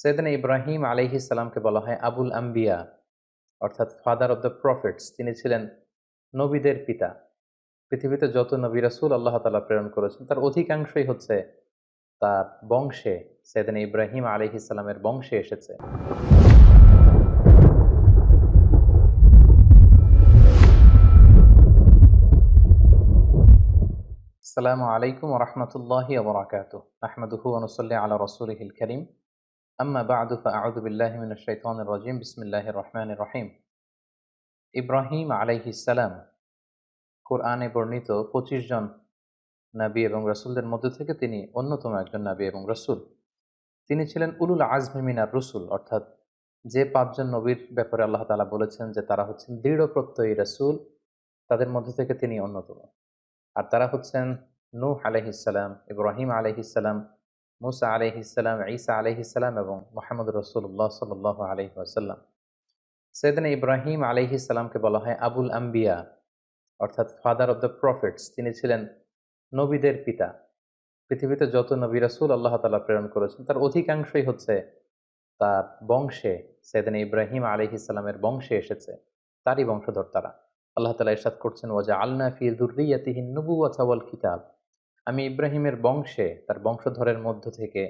সৈয়দিন ইব্রাহিম আলহি সালামকে বলা হয় আবুল আম্বিয়া, অর্থাৎ ফাদার অব দ্য প্রফেটস তিনি ছিলেন নবীদের পিতা। পৃথিবীতে যত নবী রাসুল আল্লাহ তালা প্রেরণ করেছেন, তার অধিকাংশই হচ্ছে তার বংশে সেদিন ইব্রাহিম আলহি সালামের বংশে এসেছে। আসসালামু আলাইকুম রহমতুল্লাহ আবরাকাত আহমদুহু আল্লাহ আলা রসুলহিল করিম। আম্মা বাদু ফাউদুবিল্লাহমিন শৈতান রাজিম বিসমিল্লাহ রহমান রহিম ইব্রাহিম আলাইহিসালাম কোরআনে বর্ণিত পঁচিশ জন নাবী এবং রসুলদের মধ্যে থেকে তিনি অন্যতম একজন নাবী এবং রসুল। তিনি ছিলেন উলুল আজমিমিনার রসুল, অর্থাৎ যে পাঁচজন নবীর ব্যাপারে আল্লাহ তালা বলেছেন যে তারা হচ্ছেন দৃঢ় প্রত্যয়ী রসুল, তাদের মধ্যে থেকে তিনি অন্যতম। আর তারা হচ্ছেন নূহ আলহিসাল্লাম ইব্রাহিম আলহিসাল্লাম মুসা আলহিসাল্লাম ঈসা আলহিসাল্লাম এবং মোহাম্মদ রসুল্লাহ সাল আলহি আসাল্লাম সৈয়দিন ইব্রাহিম আলহিসাল্লামকে বলা হয় আবুল আম্বিয়া, অর্থাৎ ফাদার অব দ্য প্রফিটস তিনি ছিলেন নবীদের পিতা। পৃথিবীতে যত নবী রাসুল আল্লাহ তালা প্রেরণ করেছেন, তার অধিকাংশই হচ্ছে তার বংশে, সৈয়দিন ইব্রাহিম আলহিসাল্লামের বংশে এসেছে, তারই বংশধর তারা। আল্লাহ তালা ইরশাদ করছেন ওয়াজা আল্না ফি দুর্রিয়াতিহিন নবু ওয়াল কিতাব। আমি ইব্রাহিমের বংশে, তার বংশধরের মধ্য থেকে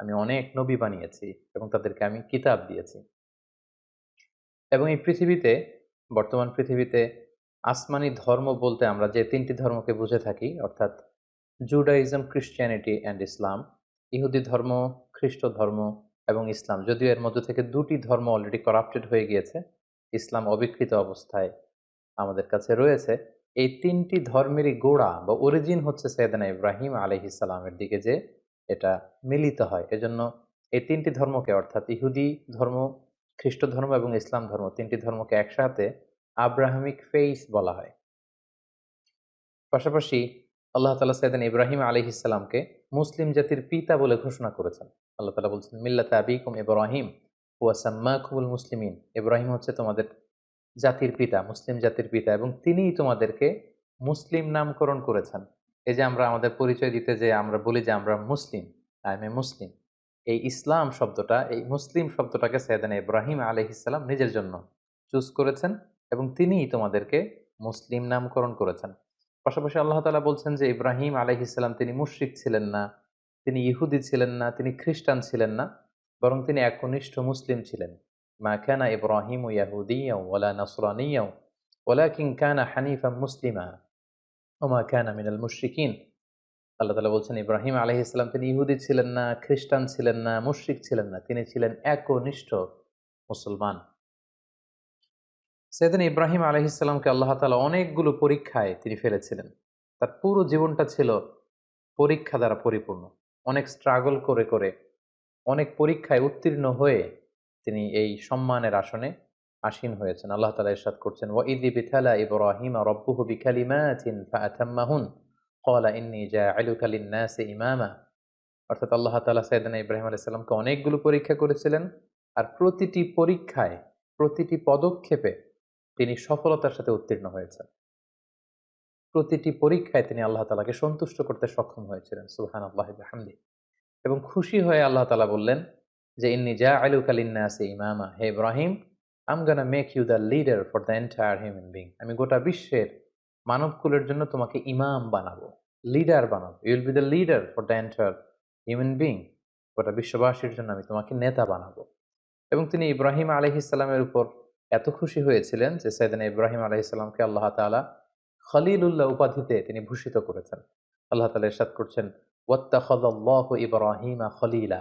আমি অনেক নবী বানিয়েছি এবং তাদেরকে আমি কিতাব দিয়েছি। এবং এই পৃথিবীতে, বর্তমান পৃথিবীতে আসমানি ধর্ম বলতে আমরা যে তিনটি ধর্মকে বুঝে থাকি, অর্থাৎ জুডাইজম ক্রিশ্চিয়ানিটি অ্যান্ড ইসলাম ইহুদি ধর্ম, খ্রিস্ট ধর্ম এবং ইসলাম, যদিও এর মধ্যে থেকে দুটি ধর্ম অলরেডি করাপ্টেড হয়ে গিয়েছে, ইসলাম অবিকৃত অবস্থায় আমাদের কাছে রয়েছে। এই তিনটি ধর্মেরই গোড়া বা অরিজিন হচ্ছে সৈয়দানা ইব্রাহিম আলহিসাল্লামের দিকে যে এটা মিলিত হয়। এজন্য এই তিনটি ধর্মকে অর্থাৎ ইহুদি ধর্ম, খ্রিস্ট ধর্ম এবং ইসলাম ধর্ম তিনটি ধর্মকে একসাথে আব্রাহামিক ফেইস বলা হয়। পাশাপাশি আল্লাহ তালা সৈয়দান ইব্রাহিম আলহিসাল্লামকে মুসলিম জাতির পিতা বলে ঘোষণা করেছেন। আল্লাহ তালা বলছেন, মিল্লাত আবিকুম ইব্রাহিম ওয়াসাম্মা খুবুল মুসলিমিন। ইব্রাহিম হচ্ছে তোমাদের জাতির পিতা, মুসলিম জাতির পিতা এবং তিনিই তোমাদেরকে মুসলিম নামকরণ করেছেন। এই যে আমরা আমাদের পরিচয় দিতে যে আমরা বলি যে আমরা মুসলিম, আই এম এ মুসলিম, এই ইসলাম শব্দটা, এই মুসলিম শব্দটাকে সৈয়দান ইব্রাহিম আলহিসাল্লাম নিজের জন্য চুজ করেছেন এবং তিনিই তোমাদেরকে মুসলিম নামকরণ করেছেন। পাশাপাশি আল্লাহ তালা বলছেন যে ইব্রাহিম আলহিসাল্লাম তিনি মুশ্রিক ছিলেন না, তিনি ইহুদি ছিলেন না, তিনি খ্রিস্টান ছিলেন না, বরং তিনি একনিষ্ঠ মুসলিম ছিলেন। ما كان إبراهيم يهوديا ولا نصرانيا ولكن كان حنيفا مسلما وما كان من المشركين আল্লাহ তালা বলছেন ইব্রাহিম আলহ ইসলাম তিনি ইহুদি ছিলেন না খ্রিস্টান ছিলেন না মুশ্রিক ছিলেন না তিনি ছিলেন একনিষ্ঠ মুসলমান সেদিন ইব্রাহিম আলহ ইসলামকে আল্লাহ তালা অনেকগুলো পরীক্ষায় তিনি ফেলেছিলেন তার পুরো জীবনটা ছিল পরীক্ষা দ্বারা পরিপূর্ণ অনেক স্ট্রাগল করে করে অনেক পরীক্ষায় উত্তীর্ণ হয়ে তিনি এই সম্মানের আসনে আসীন হয়েছেন। আল্লাহ তালা ইরশাদ করছেন ও ইদি বিথালা ইব্রাহিম রব্বুহু বিকালিমাতিন ফাআতাম্মাহুন ক্বালা, ইন্নী লিন-নাসি ইমামা অর্থাৎ আল্লাহ তাআলা সাইয়েদনা ইব্রাহিম আলাইহিস সালামকে অনেকগুলো পরীক্ষা করেছিলেন আর প্রতিটি পরীক্ষায়, প্রতিটি পদক্ষেপে তিনি সফলতার সাথে উত্তীর্ণ হয়েছেন। প্রতিটি পরীক্ষায় তিনি আল্লাহ তালাকে সন্তুষ্ট করতে সক্ষম হয়েছিলেন সুহান আল্লাহ হামদি এবং খুশি হয়ে আল্লাহ তালা বললেন যে, ইন্নি যা আলু কালিন্নাসে ইমামা, হে Ibrahim I'm gonna make you the leader for the entire human being আমি গোটা বিশ্বের মানবকুলের জন্য তোমাকে ইমাম বানাবো লিডার বানাবো। You'll be the leader for the entire human being গোটা বিশ্ববাসীর জন্য আমি তোমাকে নেতা বানাবো। এবং তিনি ইব্রাহিম আলহিসাল্লামের উপর এত খুশি হয়েছিলেন যে সৈদান ইব্রাহিম আলহিসাল্লামকে আল্লাহ তালা খলিলুল্লাহ উপাধিতে তিনি ভূষিত করেছেন। আল্লাহ তালা ইরশাদ করছেন ওয়াত্তাখাদাল্লাহু ইব্রাহিমা খলিলা।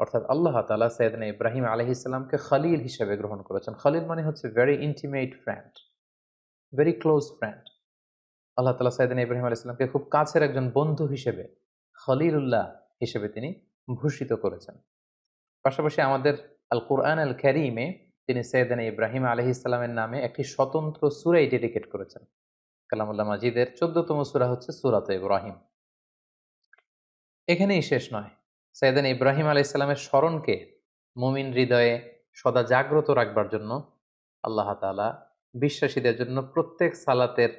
অর্থাৎ আল্লাহ তালা সৈয়দনা ইব্রাহিম আলহি ইসলামকে খালিল হিসেবে গ্রহণ করেছেন। খালিল মানে হচ্ছে very intimate friend very close friend Allah তালা সৈয়দনা ইব্রাহিম আলহ ইসলামকে খুব কাছের একজন বন্ধু হিসেবে, খলিলুল্লাহ হিসেবে তিনি ভূষিত করেছেন। পাশাপাশি আমাদের আল কোরআন আল ক্যারিমে তিনি সৈয়দানা ইব্রাহিম আলহি ইসলামের নামে একটি স্বতন্ত্র সুরাই ডেডিকেট করেছেন। কালামুল্লাহ মাজিদের চোদ্দতম সুরা হচ্ছে সুরাত ইব্রাহিম। এখানেই শেষ নয়। সৈয়দান ইব্রাহিম আলাই ইসলামের স্মরণকে মুমিন হৃদয়ে সদা জাগ্রত রাখবার জন্য আল্লাহ তালা বিশ্বাসীদের জন্য প্রত্যেক সালাতের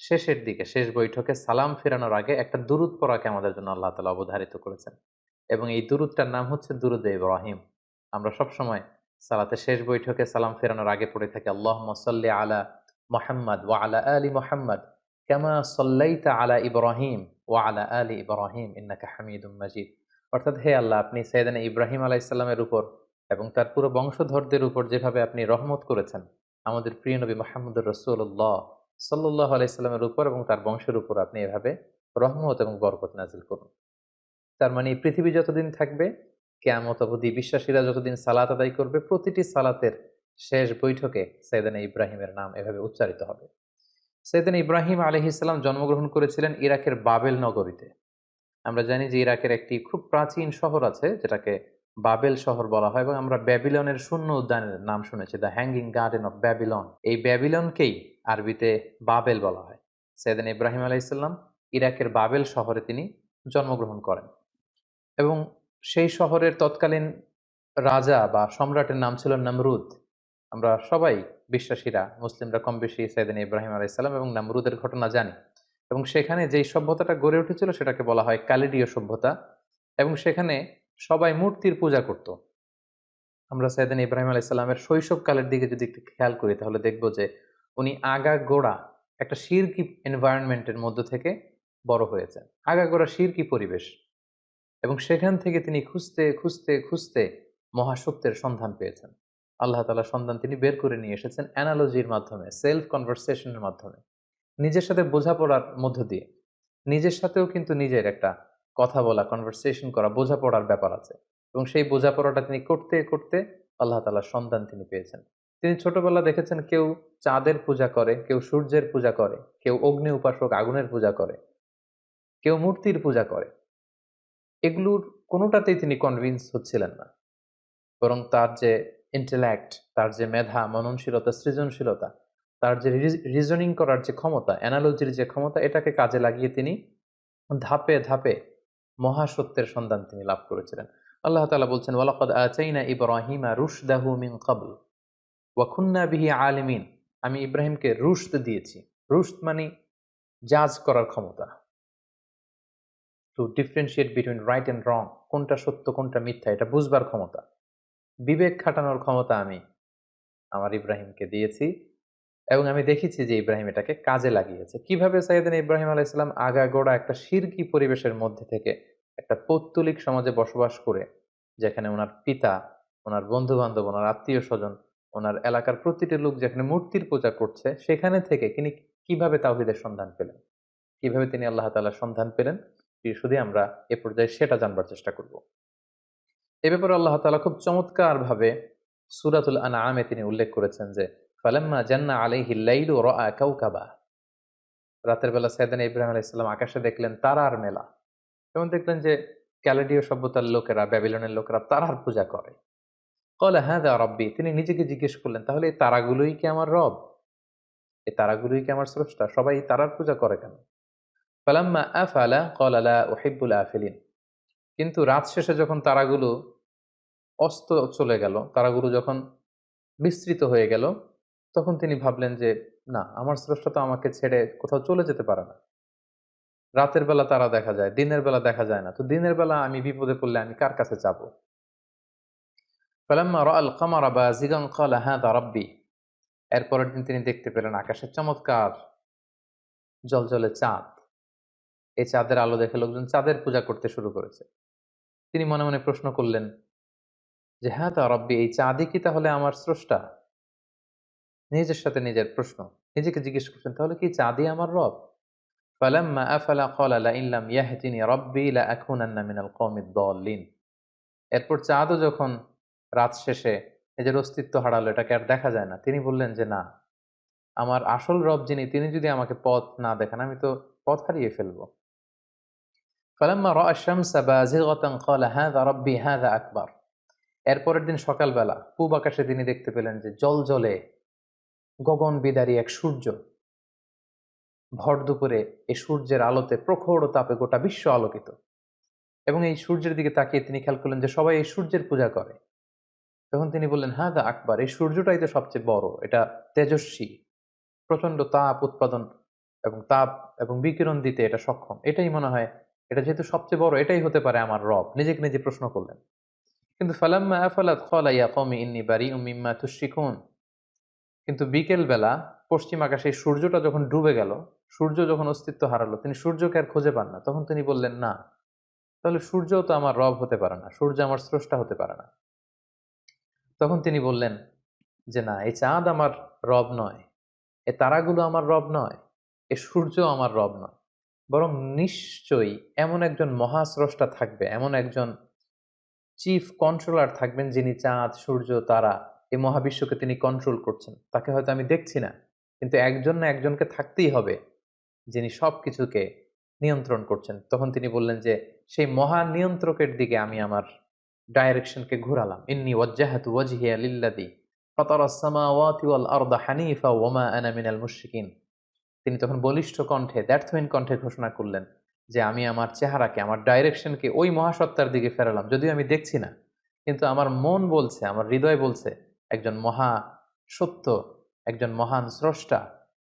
শেষের দিকে, শেষ বৈঠকে সালাম ফেরানোর আগে একটা দুরুদ পড়াকে আমাদের জন্য আল্লাহ তালা অবধারিত করেছেন। এবং এই দুরুদটার নাম হচ্ছে দুরুদ ইব্রাহিম। আমরা সব সময় সালাতে শেষ বৈঠকে সালাম ফেরানোর আগে পড়ে থাকি আল্লাহ সাল্লি আলা মোহাম্মদ ওয়া আলা আলী মোহাম্মদ কেমা সল্লাইতা আলা ইব্রাহিম ওয়া আলা আলী ইব্রাহিম ইন্নাকা হামিদুম মাজিদ। অর্থাৎ হে আল্লাহ, আপনি সৈয়দান ইব্রাহিম আলাহ ইসলামের উপর এবং তার পুরো বংশধরদের উপর যেভাবে আপনি রহমত করেছেন, আমাদের প্রিয় নবী মাহমুদুর রসুল্লাহ সাল্লাহ আলাইস্লামের উপর এবং তার বংশের উপর আপনি এভাবে রহমত এবং বরকত নাজিল করুন। তার মানে পৃথিবী যতদিন থাকবে, কেয়ামত অবধি বিশ্বাসীরা যতদিন সালাত আদায় করবে, প্রতিটি সালাতের শেষ বৈঠকে সৈয়দানা ইব্রাহিমের নাম এভাবে উচ্চারিত হবে। সৈয়দানা ইব্রাহিম আলহি ইসলাম জন্মগ্রহণ করেছিলেন ইরাকের বাবেল নগরীতে। আমরা জানি যে ইরাকের একটি খুব প্রাচীন শহর আছে, যেটাকে বাবেল শহর বলা হয় এবং আমরা ব্যাবিলনের শূন্য উদ্যানের নাম শুনেছি, the hanging garden of Babylon. এই ব্যাবিলনকেই আরবিতে বাবেল বলা হয়। সৈয়দান ইব্রাহিম আলাইসাল্লাম ইরাকের বাবেল শহরে তিনি জন্মগ্রহণ করেন। এবং সেই শহরের তৎকালীন রাজা বা সম্রাটের নাম ছিল নমরুদ। আমরা সবাই বিশ্বাসীরা, মুসলিমরা কম বেশি সৈয়দিন ইব্রাহিম আলাইসাল্লাম এবং নামরুদের ঘটনা জানি। এবং সেখানে যেই সভ্যতাটা গড়ে উঠেছিল সেটাকে বলা হয় কালিডীয় সভ্যতা এবং সেখানে সবাই মূর্তির পূজা করত। আমরা সৈয়দিন ইব্রাহিম আলাইসাল্লামের শৈশবকালের দিকে যদি একটু খেয়াল করি তাহলে দেখব যে উনি আগা গোড়া একটা শিরকি এনভায়রনমেন্টের মধ্য থেকে বড় হয়েছেন। আগা গোড়া শিরকি পরিবেশ এবং সেখান থেকে তিনি খুঁজতে খুঁজতে খুঁজতে মহাসত্যের সন্ধান পেয়েছেন। আল্লাহ তালা সন্ধান তিনি বের করে নিয়ে এসেছেন অ্যানালজির মাধ্যমে, সেলফ কনভারসেশনের মাধ্যমে। নিজের সাথে বোঝাপড়ার মধ্য দিয়ে। নিজের সাথেও কিন্তু নিজের একটা কথা বলা কনভারসেশন করা বোঝাপড়ার ব্যাপার আছে। এবং সেই বোঝাপড়াটা তিনি করতে করতে আল্লাহ তালার সন্ধান তিনি পেয়েছেন। তিনি ছোটবেলা দেখেছেন কেউ চাঁদের পূজা করে, কেউ সূর্যের পূজা করে, কেউ অগ্নি উপাসক আগুনের পূজা করে, কেউ মূর্তির পূজা করে। এগুলোর কোনোটাতেই তিনি কনভিন্স হচ্ছিলেন না। বরং তার যে ইন্টেলেক্ট তার যে মেধা, মননশীলতা, সৃজনশীলতা তার যে রিজনিং করার যে ক্ষমতা অ্যানালজির যে ক্ষমতা, এটাকে কাজে লাগিয়ে তিনি ধাপে ধাপে মহাসত্যের সন্ধান তিনি লাভ করেছিলেন। আল্লাহ তালা বলছেন, ওয়ালাকদ আচাইনা ইব্রাহিমা রুশদাহু মিন কাবল ওয়াখুন্না বিহি আলমিন। আমি ইব্রাহিমকে রুশদ দিয়েছি। রুশদ মানে জাজ করার ক্ষমতা। To differentiate between right and wrong কোনটা সত্য, কোনটা মিথ্যা, এটা বুঝবার ক্ষমতা। বিবেক খাটানোর ক্ষমতা আমি আমার ইব্রাহিমকে দিয়েছি। এবং আমি দেখেছি যে ইব্রাহিম এটাকে কাজে লাগিয়েছে। কীভাবে সাইদিন ইব্রাহিম আলাইসালাম আগাগোড়া একটা শিরকি পরিবেশের মধ্যে থেকে একটা পৌত্তলিক সমাজে বসবাস করে, যেখানে ওনার পিতা, ওনার বন্ধু বান্ধব ওনার আত্মীয় স্বজন ওনার এলাকার প্রতিটি লোক যেখানে মূর্তির পূজা করছে, সেখানে থেকে তিনি কীভাবে তাওহিদের সন্ধান পেলেন? কীভাবে তিনি আল্লাহ তালার সন্ধান পেলেন? শুধু আমরা এ পর্যায়ে সেটা জানবার চেষ্টা করব। এ ব্যাপারে আল্লাহ তালা খুব চমৎকার ভাবে সুরাতুল আনা আমে তিনি উল্লেখ করেছেন যে ফালাম্মা জান্না আলাইহি লাইলু রাআ কাউকাবা রাতের বেলা সাইদান ইব্রাহিম আলাইহিস সালাম আকাশে দেখলেন তারার মেলা। এবং দেখলেন যে ক্যালেডীয় সভ্যতার লোকেরা, ব্যাবিলনের লোকেরা তারার পূজা করে। কলে হ্যাঁ দা রব্বি? তিনি নিজেকে জিজ্ঞেস করলেন, তাহলে এই তারাগুলোই কি আমার রব? এই তারাগুলোই কি আমার স্রষ্টা? সবাই তারার পূজা করে কেন? ফালাম্মা আফালা? কলালা ওহিবুল আফিলিন। কিন্তু রাত শেষে যখন তারাগুলো অস্ত চলে গেল, তারাগুলো যখন বিস্তৃত হয়ে গেল তখন তিনি ভাবলেন যে, না, আমার স্রষ্টা তো আমাকে ছেড়ে কোথাও চলে যেতে পারে না। রাতের বেলা তারা দেখা যায়, দিনের বেলা দেখা যায় না। তো দিনের বেলা আমি বিপদে পড়লে আমি কার কাছে যাব? ফালাম্মা ক্বালা, হাযা এরপরের দিন তিনি দেখতে পেলেন আকাশের চমৎকার জলজলে চাঁদ। এই চাঁদের আলো দেখে লোকজন চাঁদের পূজা করতে শুরু করেছে। তিনি মনে মনে প্রশ্ন করলেন যে হ্যাঁ তা রব্বি, এই চাঁদই কি তাহলে আমার স্রষ্টা? নিজের সাথে নিজের প্রশ্ন। নিজেকে জিজ্ঞেস করছেন, তাহলে কি চাঁদই আমার রব? ফালাম্মা আফালা ক্বালা, লা ইল্লাম ইয়াহদিনি রব্বি লা আকুনান্না মিনাল কওমিদ দাল্লিন। এরপর চাঁদও যখন রাত শেষে নিজের অস্তিত্ব হারালো, এটাকে আর দেখা যায় না। তিনি বললেন যে, না, আমার আসল রব যিনি, তিনি যদি আমাকে পথ না দেখেন, আমি তো পথ হারিয়ে ফেলব। ফালাম্মা রা শামসা বাজিগাতান ক্বালা, হাযা রব্বি হাযা আকবার। এরপরের দিন সকালবেলা পূব আকাশে তিনি দেখতে পেলেন যে, জল জলে গগন বিদারী এক সূর্য। ভর দুপুরে এই সূর্যের আলোতে প্রখর তাপে গোটা বিশ্ব আলোকিত। এবং এই সূর্যের দিকে তাকিয়ে তিনি খেয়াল করলেন যে সবাই এই সূর্যের পূজা করে। তখন তিনি বললেন হ্যাঁ দা আকবর, এই সূর্যটাই তো সবচেয়ে বড়। এটা তেজস্বী। প্রচণ্ড তাপ উৎপাদন এবং তাপ এবং বিকিরণ দিতে এটা সক্ষম। এটাই মনে হয়, এটা যেহেতু সবচেয়ে বড়, এটাই হতে পারে আমার রব। নিজেকে নিজে প্রশ্ন করলেন। কিন্তু ফালাম্মা আফালাত কলা ইয়া কমি ইন্নি বারি উম্মিম্মা তুশিকুন কিন্তু বিকেলবেলা পশ্চিম আকাশে সূর্যটা যখন ডুবে গেল, সূর্য যখন অস্তিত্ব হারালো, তিনি সূর্যকে আর খুঁজে পান না। তখন তিনি বললেন, না, তাহলে সূর্য তো আমার রব হতে পারে না, সূর্য আমার স্রষ্টা হতে পারে না। তখন তিনি বললেন, যে না, এই চাঁদ আমার রব নয়, এ তারাগুলো আমার রব নয়, এ সূর্য আমার রব নয়। বরং নিশ্চয়ই এমন একজন মহাস্রষ্টা থাকবে, এমন একজন চিফ কন্ট্রোলার থাকবেন যিনি চাঁদ, সূর্য, তারা এই মহাবিশ্বকে তিনি কন্ট্রোল করছেন। তাকে হয়তো আমি দেখছি না, কিন্তু একজন না একজনকে থাকতেই হবে যিনি সব কিছুকে নিয়ন্ত্রণ করছেন। তখন তিনি বললেন যে, সেই মহা নিয়ন্ত্রকের দিকে আমি আমার ডাইরেকশনকে ঘোরালাম। ইন্নি ওয়াজ্জাহাতু ওয়াজহিয়া লিল্লাদি ফাতারাস সামাওয়াতি ওয়াল আরদা হানিফা ওয়ামা আনা মিনাল মুশরিকিন। তিনি তখন বলিষ্ঠ কণ্ঠে দ্যার্থহীন কণ্ঠে ঘোষণা করলেন যে, আমি আমার চেহারাকে, আমার ডাইরেকশনকে ওই মহাসত্তার দিকে ফেরালাম। যদিও আমি দেখছি না, কিন্তু আমার মন বলছে, আমার হৃদয় বলছে একজন মহা সত্য, একজন মহান স্রষ্টা,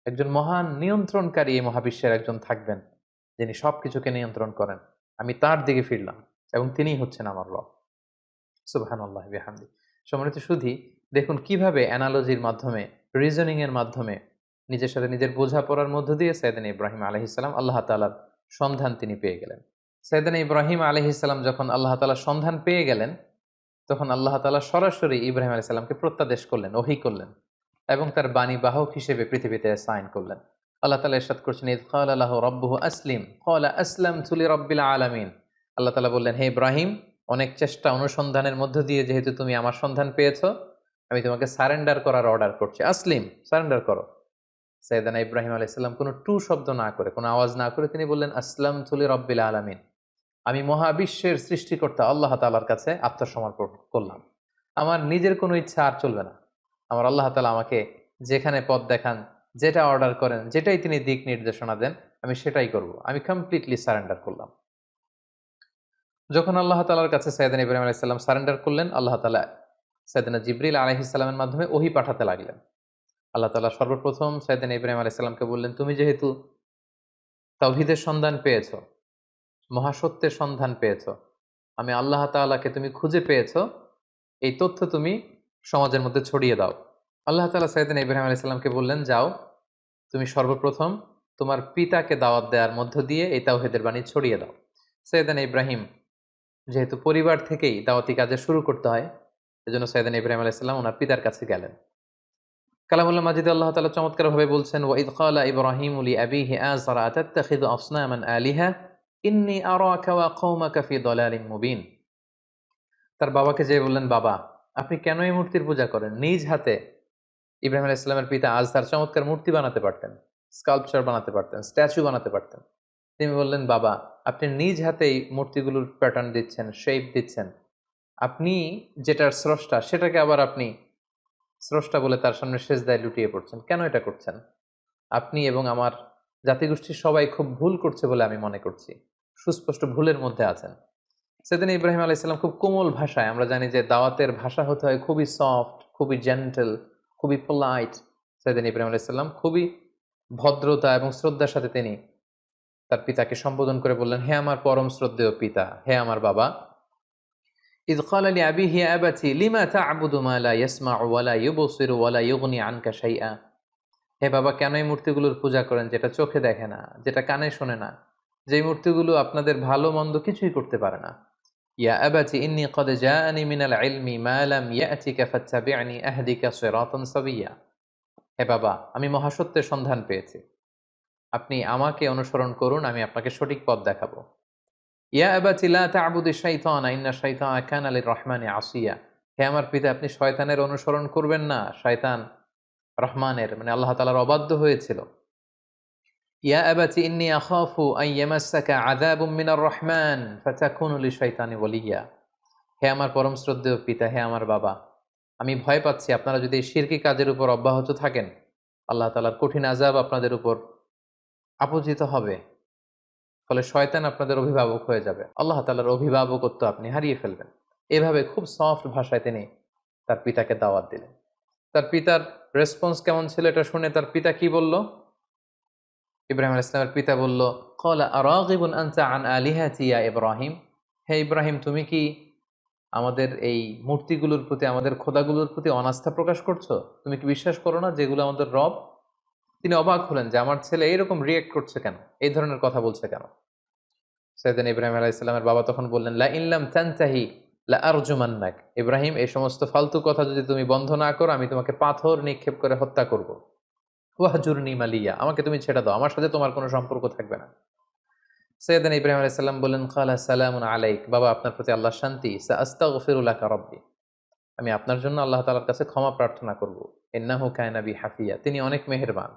একজন মহান নিয়ন্ত্রণকারী এই মহাবিশ্বের একজন থাকবেন, যিনি সব কিছুকে নিয়ন্ত্রণ করেন। আমি তার দিকে ফিরলাম এবং তিনিই হচ্ছেন আমার রব। সুবাহান আল্লাহ বিহামদি। সম্মানিত শুধু দেখুন কীভাবে অ্যানালজির মাধ্যমে রিজনিং এর মাধ্যমে নিজের সাথে নিজের বোঝাপড়ার মধ্য দিয়ে সৈয়দিন ইব্রাহিম আলহিসাল্লাম আল্লাহ তালার সন্ধান তিনি পেয়ে গেলেন। সৈয়দিন ইব্রাহিম আলহিসাল্লাম যখন আল্লাহ তালার সন্ধান পেয়ে গেলেন তখন আল্লাহ তালা সরাসরি ইব্রাহিম আলাইসাল্লামকে প্রত্যাদেশ করলেন, ওহি করলেন এবং তার বাণী বাহক হিসেবে পৃথিবীতে সাইন করলেন। আল্লাহ তালা এরশাদ করছেন, ইদ খাল আল্লাহ রব্বুহ আসলিম কলা আসলাম তুলি রব্বিল আলামিন। আল্লাহ তালা বললেন, হে ইব্রাহিম, অনেক চেষ্টা অনুসন্ধানের মধ্য দিয়ে যেহেতু তুমি আমার সন্ধান পেয়েছ, আমি তোমাকে সারেন্ডার করার অর্ডার করছি। আসলিম, সারেন্ডার করো। সৈয়দানা ইব্রাহিম আলাইসাল্লাম কোনো টু শব্দ না করে, কোনো আওয়াজ না করে তিনি বললেন আসলাম তুলি রব্বিল আলামিন। আমি মহাবিশ্বের সৃষ্টিকর্তা আল্লাহ তালার কাছে আত্মসমর্পণ করলাম। আমার নিজের কোনো ইচ্ছা আর চলবে না। আমার আল্লাহ তালা আমাকে যেখানে পথ দেখান, যেটা অর্ডার করেন, যেটাই তিনি দিক নির্দেশনা দেন, আমি সেটাই করব। আমি কমপ্লিটলি সারেন্ডার করলাম। যখন আল্লাহ তালার কাছে সৈয়দিন ইব্রাহিম আলাইসাল্লাম সারেন্ডার করলেন, আল্লাহ তালা সৈয়দিনা জিবরিল আলহিসাল্লামের মাধ্যমে ওহি পাঠাতে লাগলেন। আল্লাহ তালা সর্বপ্রথম সৈয়দিন ইব্রাহিম আলাইসাল্লামকে বললেন, তুমি যেহেতু তাওহিদের সন্ধান পেয়েছ মহাসত্যের সন্ধান পেয়েছ। আমি আল্লাহ তালাকে তুমি খুঁজে পেয়েছ। এই তথ্য তুমি সমাজের মধ্যে ছড়িয়ে দাও। আল্লাহ তালা সৈয়দিন ইব্রাহিম আলাইসাল্লামকে বললেন, যাও, তুমি সর্বপ্রথম তোমার পিতাকে দাওয়াত দেওয়ার মধ্য দিয়ে এই তাওহেদের বাণী ছড়িয়ে দাও। সৈয়দান ইব্রাহিম যেহেতু পরিবার থেকেই দাওয়াতি কাজে শুরু করতে হয়, এজন্য সৈয়দান ইব্রাহিম আলাইসাল্লাম ওনার পিতার কাছে গেলেন। কালামুল্লাহ মাজিদ আল্লাহ তালা চমৎকারভাবে বলছেন ওয়াইদ কালা ইব্রাহিম উলি আবিহি আজরা আতাত্তাখিদু আসনামান আলিহা? ইন্নি মুবিন। তার বাবাকে যে বললেন, বাবা, আপনি কেন এই মূর্তির পূজা করেন? নিজ হাতে। ইব্রাহিম আলাইহিস সালামের পিতা আজ তার চমৎকার মূর্তি বানাতে পারতেন, স্কাল্পচার বানাতে পারতেন, স্ট্যাচু বানাতে পারতেন। তিনি বললেন, বাবা, আপনি নিজ হাতেই মূর্তিগুলোর প্যাটার্ন দিচ্ছেন শেপ দিচ্ছেন। আপনি যেটার স্রষ্টা, সেটাকে আবার আপনি স্রষ্টা বলে তার সামনে শেষ দায় লুটিয়ে পড়ছেন। কেন এটা করছেন? আপনি এবং আমার জাতিগোষ্ঠীর সবাই খুব ভুল করছে বলে আমি মনে করছি। সুস্পষ্ট ভুলের মধ্যে আছেন। সেদিন ইব্রাহিম আলাইসাল্লাম খুব কোমল ভাষায়, আমরা জানি যে দাওয়াতের ভাষা হতে হয় খুবই সফট খুবই জেন্টেল খুবই পোলাইট সেদিন ইব্রাহিম আলাইসাল্লাম খুবই ভদ্রতা এবং শ্রদ্ধার সাথে তিনি তার পিতাকে সম্বোধন করে বললেন, হে আমার পরম শ্রদ্ধেয় পিতা, হে আমার বাবা ইদকালি আবি হে আবাচি লিমা তা আবুদুমালা ইয়াসমা ওয়ালা ইউবসির ওয়ালা ইউগনি আনকা সাইয়া হে বাবা, কেন এই মূর্তিগুলোর পূজা করেন? যেটা চোখে দেখে না, যেটা কানে শোনে না। যেই মূর্তিগুলো আপনাদের ভালো মন্দ কিছুই করতে পারে না। ইয়া আবাচি ইন্নি কদ জানি মিনাল ইলমি মা লাম ইয়াতিকা ফাত্তাবি'নি আহদিকা সিরাতান সাবিয়্যা হে বাবা, আমি মহাসত্যের সন্ধান পেয়েছি। আপনি আমাকে অনুসরণ করুন, আমি আপনাকে সঠিক পথ দেখাবো। ইয়া আবাচি লা তা'বুদু শাইতানা, ইন্না শাইতানা কানা লির রহমানি আসিয়া। হে আমার পিতা, আপনি শয়তানের অনুসরণ করবেন না। শয়তান রহমানের মানে আল্লাহ তালার অবাধ্য হয়েছিল। ইয়া আবাতি ইন্নী আখাফু আন ইয়ামাসসাকা আযাবুম মিনার রহমান ফাতাকুনু লিশ-শাইতানি ওয়ালিয়া। হে আমার পরম শ্রদ্ধেয় পিতা, হে আমার বাবা, আমি ভয় পাচ্ছি আপনারা যদি শিরকি কাজের উপর অব্যাহত থাকেন, আল্লাহ তালার কঠিন আজাব আপনাদের উপর আপতিত হবে, ফলে শয়তান আপনাদের অভিভাবক হয়ে যাবে। আল্লাহ তালার অভিভাবকত্ব আপনি হারিয়ে ফেলবেন। এভাবে খুব সফট ভাষায় তিনি তার পিতাকে দাওয়াত দিলেন। তার পিতার রেসপন্স কেমন ছিল এটা শুনে তার পিতা কি বলল? ইব্রাহিম আল ইসলামের পিতা বলল কলা আরাগিবুন আনতা আন আলিহাতি ইয়া ইব্রাহিম? হে ইব্রাহিম, তুমি কি আমাদের এই মূর্তিগুলোর প্রতি, আমাদের খোদাগুলোর প্রতি অনাস্থা প্রকাশ করছ? তুমি কি বিশ্বাস করো না যেগুলো আমাদের রব, তিনি অবাক হলেন যে আমার ছেলে এইরকম রিয়েক্ট করছে কেন? এই ধরনের কথা বলছে কেন? সৈয়দিন ইব্রাহিম আলাইসাল্লামের বাবা তখন বললেন, লা ইল্লাম তানতাহি লা আরজুমান্নাক ইব্রাহিম, এই সমস্ত ফালতু কথা যদি তুমি বন্ধ না করো, আমি তোমাকে পাথর নিক্ষেপ করে হত্যা করব। ওয়াহজুরনি মালিয়া, আমাকে তুমি ছেড়ে দাও, আমার সাথে তোমার কোনো সম্পর্ক থাকবে না। সৈয়দিন ইব্রাহিম আলাইসাল্লাম বললেন খালা সালামুন আলাইক। বাবা, আপনার প্রতি আল্লাহ শান্তি। সা আস্তাগফিরুল্লাহ রব্বি। আমি আপনার জন্য আল্লাহ তালার কাছে ক্ষমা প্রার্থনা করব। ইন্নাহু কায়নাবি হাফিয়া, তিনি অনেক মেহেরবান।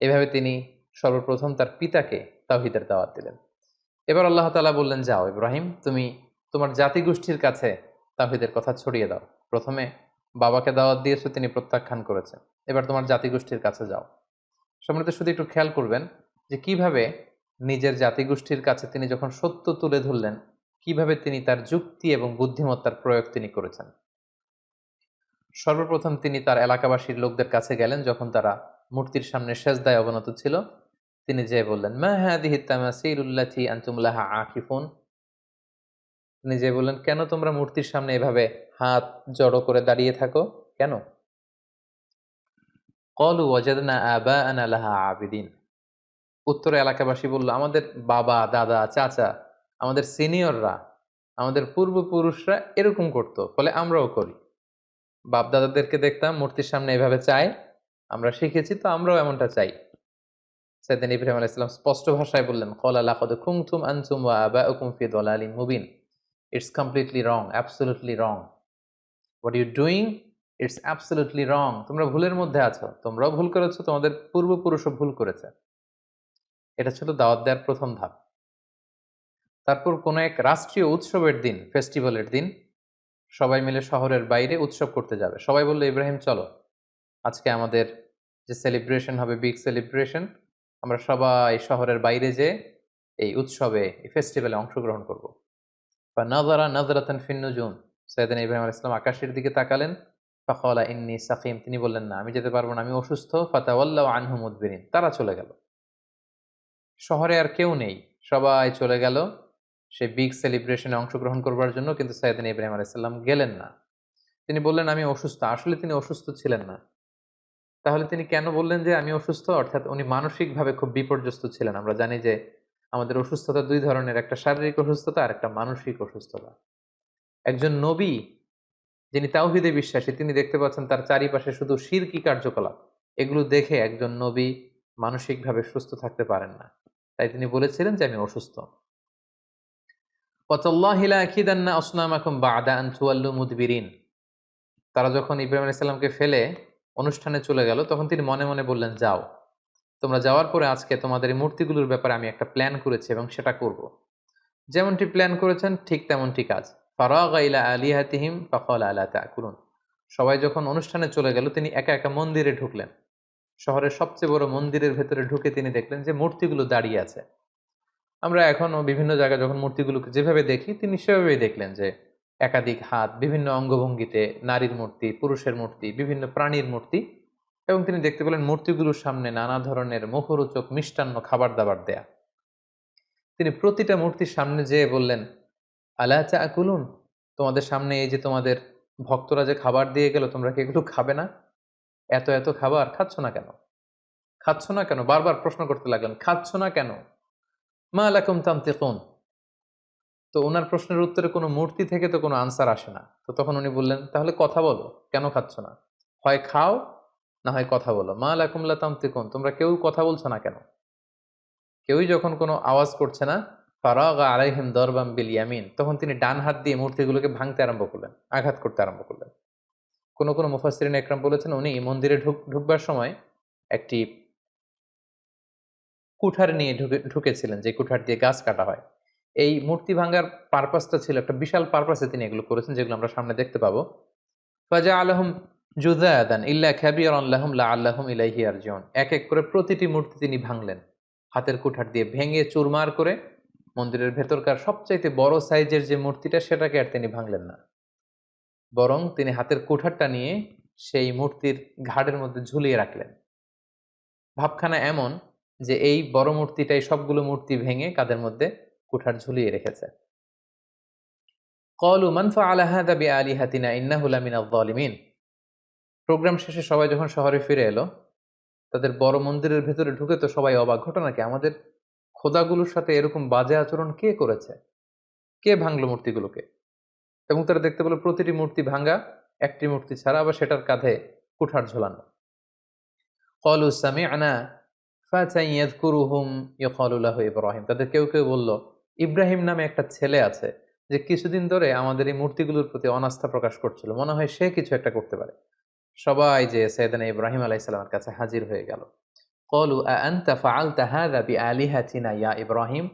এভাবে তিনি সর্বপ্রথম তার পিতাকে তাওহিদের দাওয়াত দিলেন। এবার আল্লাহ তালা বললেন, যাও ইব্রাহিম, তুমি তোমার জাতিগোষ্ঠীর কাছে তাহিদের কথা ছড়িয়ে দাও। প্রথমে বাবাকে দাওয়াত দিয়েছ, তিনি প্রত্যাখ্যান করেছেন। এবার তোমার জাতিগোষ্ঠীর কাছে যাও। সম্রাট শুধু একটু খেয়াল করবেন যে কীভাবে নিজের জাতিগোষ্ঠীর কাছে তিনি যখন সত্য তুলে ধরলেন, কীভাবে তিনি তার যুক্তি এবং বুদ্ধিমত্তার প্রয়োগ তিনি করেছেন। সর্বপ্রথম তিনি তার এলাকাবাসীর লোকদের কাছে গেলেন, যখন তারা মূর্তির সামনে সেজদায় অবনত ছিল। তিনি যে বললেন, মা হাদিহি তামাসিলুল্লাতি আনতুমলাহা আকিফুন? যে বললেন, কেন তোমরা মূর্তির সামনে এভাবে হাত জড়ো করে দাঁড়িয়ে থাকো? কেন? কলু, ওয়াজাদনা আবা আনালাহা আবিদিন। উত্তর এলাকাবাসী বলল, আমাদের বাবা, দাদা, চাচা, আমাদের সিনিয়ররা, আমাদের পূর্বপুরুষরা এরকম করতো, ফলে আমরাও করি। বাপ দাদাদেরকে দেখতাম মূর্তির সামনে এভাবে চাই আমরা শিখেছি, তো আমরাও এমনটা চাই। সেদিন ইব্রাহিম আলাইহিস সালাম স্পষ্ট ভাষায় বললেন, কলা লাকদ কুমতুম আনতুম ওয়া আবাউকুম ফি দালালিন Mubin. It's completely wrong absolutely wrong what you doing it's absolutely wrong তোমরা ভুলের মধ্যে আছো। তোমরাও ভুল করেছ, তোমাদের পূর্বপুরুষও ভুল করেছে। এটা ছিল দাওয়াত দেওয়ার প্রথম ধাপ। তারপর কোনো এক রাষ্ট্রীয় উৎসবের দিন ফেস্টিভ্যালের দিন, সবাই মিলে শহরের বাইরে উৎসব করতে যাবে। সবাই বলল, ইব্রাহিম, চলো। আজকে আমাদের যে সেলিব্রেশন হবে বিগ সেলিব্রেশন আমরা সবাই শহরের বাইরে যে এই উৎসবে, এই ফেস্টিভ্যালে অংশগ্রহণ করব। বা নাজারা নাজরাতান ফিন্নুজুন সৈয়দিন ইব্রাহিম আল ইসলাম আকাশের দিকে তাকালেন ফখলা ইন্নি সাকিম তিনি বললেন, না, আমি যেতে পারব না, আমি অসুস্থ। ফাতাওয়াল্লাহ আনহুমুদ্দিন তারা চলে গেল। শহরে আর কেউ নেই। সবাই চলে গেল। সে বিগ সেলিব্রেশনে অংশগ্রহণ করবার জন্য, কিন্তু সৈয়দিন ইব্রাহিম আলাইসাল্লাম গেলেন না। তিনি বললেন, আমি অসুস্থ। আসলে তিনি অসুস্থ ছিলেন না। তাহলে তিনি কেন বললেন যে, আমি অসুস্থ? অর্থাৎ উনি মানসিকভাবে খুব বিপর্যস্ত ছিলেন। আমরা জানি যে আমাদের অসুস্থতা দুই ধরনের, একটা শারীরিক অসুস্থতা আর একটা মানসিক অসুস্থতা। একজন নবী, যিনি তাওহিদে বিশ্বাসী, তিনি দেখতে পাচ্ছেন তার চারিপাশে শুধু শিরকি কার্যকলাপ। এগুলো দেখে একজন নবী মানসিকভাবে সুস্থ থাকতে পারেন না। তাই তিনি বলেছিলেন যে, আমি অসুস্থ। তারা যখন ইব্রাহিম আলাইসাল্লামকে ফেলে অনুষ্ঠানে চলে গেল, তখন তিনি মনে মনে বললেন, যাও। তোমরা যাওয়ার পরে আজকে তোমাদের এই মূর্তিগুলোর ব্যাপারে আমি একটা প্ল্যান করেছি এবং সেটা করব। যেমনটি প্ল্যান করেছেন, ঠিক তেমনটি কাজ। ফারাগাইলা আলিহাতিহিম ফখল আলা তাকুরুন সবাই যখন অনুষ্ঠানে চলে গেল, তিনি একা একা মন্দিরে ঢুকলেন। শহরের সবচেয়ে বড় মন্দিরের ভেতরে ঢুকে তিনি দেখলেন যে মূর্তিগুলো দাঁড়িয়ে আছে। আমরা এখনও বিভিন্ন জায়গায় যখন মূর্তিগুলোকে যেভাবে দেখি, তিনি সেভাবেই দেখলেন যে একাধিক হাত, বিভিন্ন অঙ্গভঙ্গিতে নারীর মূর্তি, পুরুষের মূর্তি, বিভিন্ন প্রাণীর মূর্তি এবং তিনি দেখতে পেলেন মূর্তিগুলোর সামনে নানা ধরনের মুখরোচক মিষ্টান্ন খাবার দাবার দেয়া। তিনি প্রতিটা মূর্তির সামনে যেয়ে বললেন, আলা চা কুলুন তোমাদের সামনে এই যে তোমাদের ভক্তরা যে খাবার দিয়ে গেল, তোমরা কি এগুলো খাবে না? এত এত খাবার খাচ্ছ না কেন? খাচ্ছ না কেন? বারবার প্রশ্ন করতে লাগলেন, খাচ্ছ না কেন? মা আলাকুম তান্তিকুন? তো ওনার প্রশ্নের উত্তরে কোনো মূর্তি থেকে তো কোনো আনসার আসে না। তো তখন উনি বললেন, তাহলে কথা বলো, কেন খাচ্ছ না? হয় খাও না হয় কথা বলো। মা লাকুমলা তামতিকুন, তোমরা কেউ কথা বলছো না কেন? কেউই যখন কোনো আওয়াজ করছে না, ফারাগ আলাইহিম দরবাম বিল ইয়ামিন, তখন তিনি ডান হাত দিয়ে মূর্তিগুলোকে ভাঙতে আরম্ভ করলেন, আঘাত করতে আরম্ভ করলেন। কোনো কোনো মুফাসরিন একরাম বলেছেন, উনি মন্দিরে ঢুক, ঢুকবার সময় একটি কুঠার নিয়ে ঢুকে, ঢুকেছিলেন, যে কুঠার দিয়ে গাছ কাটা হয়। এই মূর্তি ভাঙ্গার পারপাসটা ছিল একটা বিশাল পারপাসে তিনি এগুলো করেছেন, যেগুলো আমরা সামনে দেখতে পাবো। ফাজা আলহম জুদায়াদান ইল্লা খ্যাবিয়র আল্লাহম লা আল্লাহম ইলাইহি আরজিউন এক এক করে প্রতিটি মূর্তি তিনি ভাঙলেন। হাতের কুঠার দিয়ে ভেঙে চুরমার করে মন্দিরের ভেতরকার সবচাইতে বড় সাইজের যে মূর্তিটা, সেটাকে আর তিনি ভাঙলেন না। বরং তিনি হাতের কুঠারটা নিয়ে সেই মূর্তির ঘাড়ের মধ্যে ঝুলিয়ে রাখলেন। ভাবখানা এমন যে এই বড় মূর্তিটাই সবগুলো মূর্তি ভেঙে কাদের মধ্যে কুঠার ঝুলিয়ে রেখেছে। কলু মানফা আলাহা দাবি আলী হাতিনা ইন্নাহুলামিন আলিমিন প্রোগ্রাম শেষে সবাই যখন শহরে ফিরে এলো, তাদের বড় মন্দিরের ভেতরে ঢুকে তো সবাই অবাক। ঘটনা কি? আমাদের খোদাগুলোর সাথে এরকম বাজে আচরণ কে করেছে? কে ভাঙলো মূর্তিগুলোকে? এবং তারা দেখতে পেল প্রতিটি মূর্তি ভাঙ্গা একটি মূর্তি ছাড়া আবার সেটার কাঁধে কুঠার ঝোলানো। কলু সামি আনা ইব্রাহিম। তাদের কেউ কেউ বলল, ইব্রাহিম নামে একটা ছেলে আছে যে কিছুদিন ধরে আমাদের এই মূর্তিগুলোর প্রতি অনাস্থা প্রকাশ করছিল। মনে হয় সে কিছু একটা করতে পারে। সবাই যে সৈয়দানা ইব্রাহিম আলাইসালামের কাছে হাজির হয়ে গেল। কলু ইয়া ইব্রাহিম?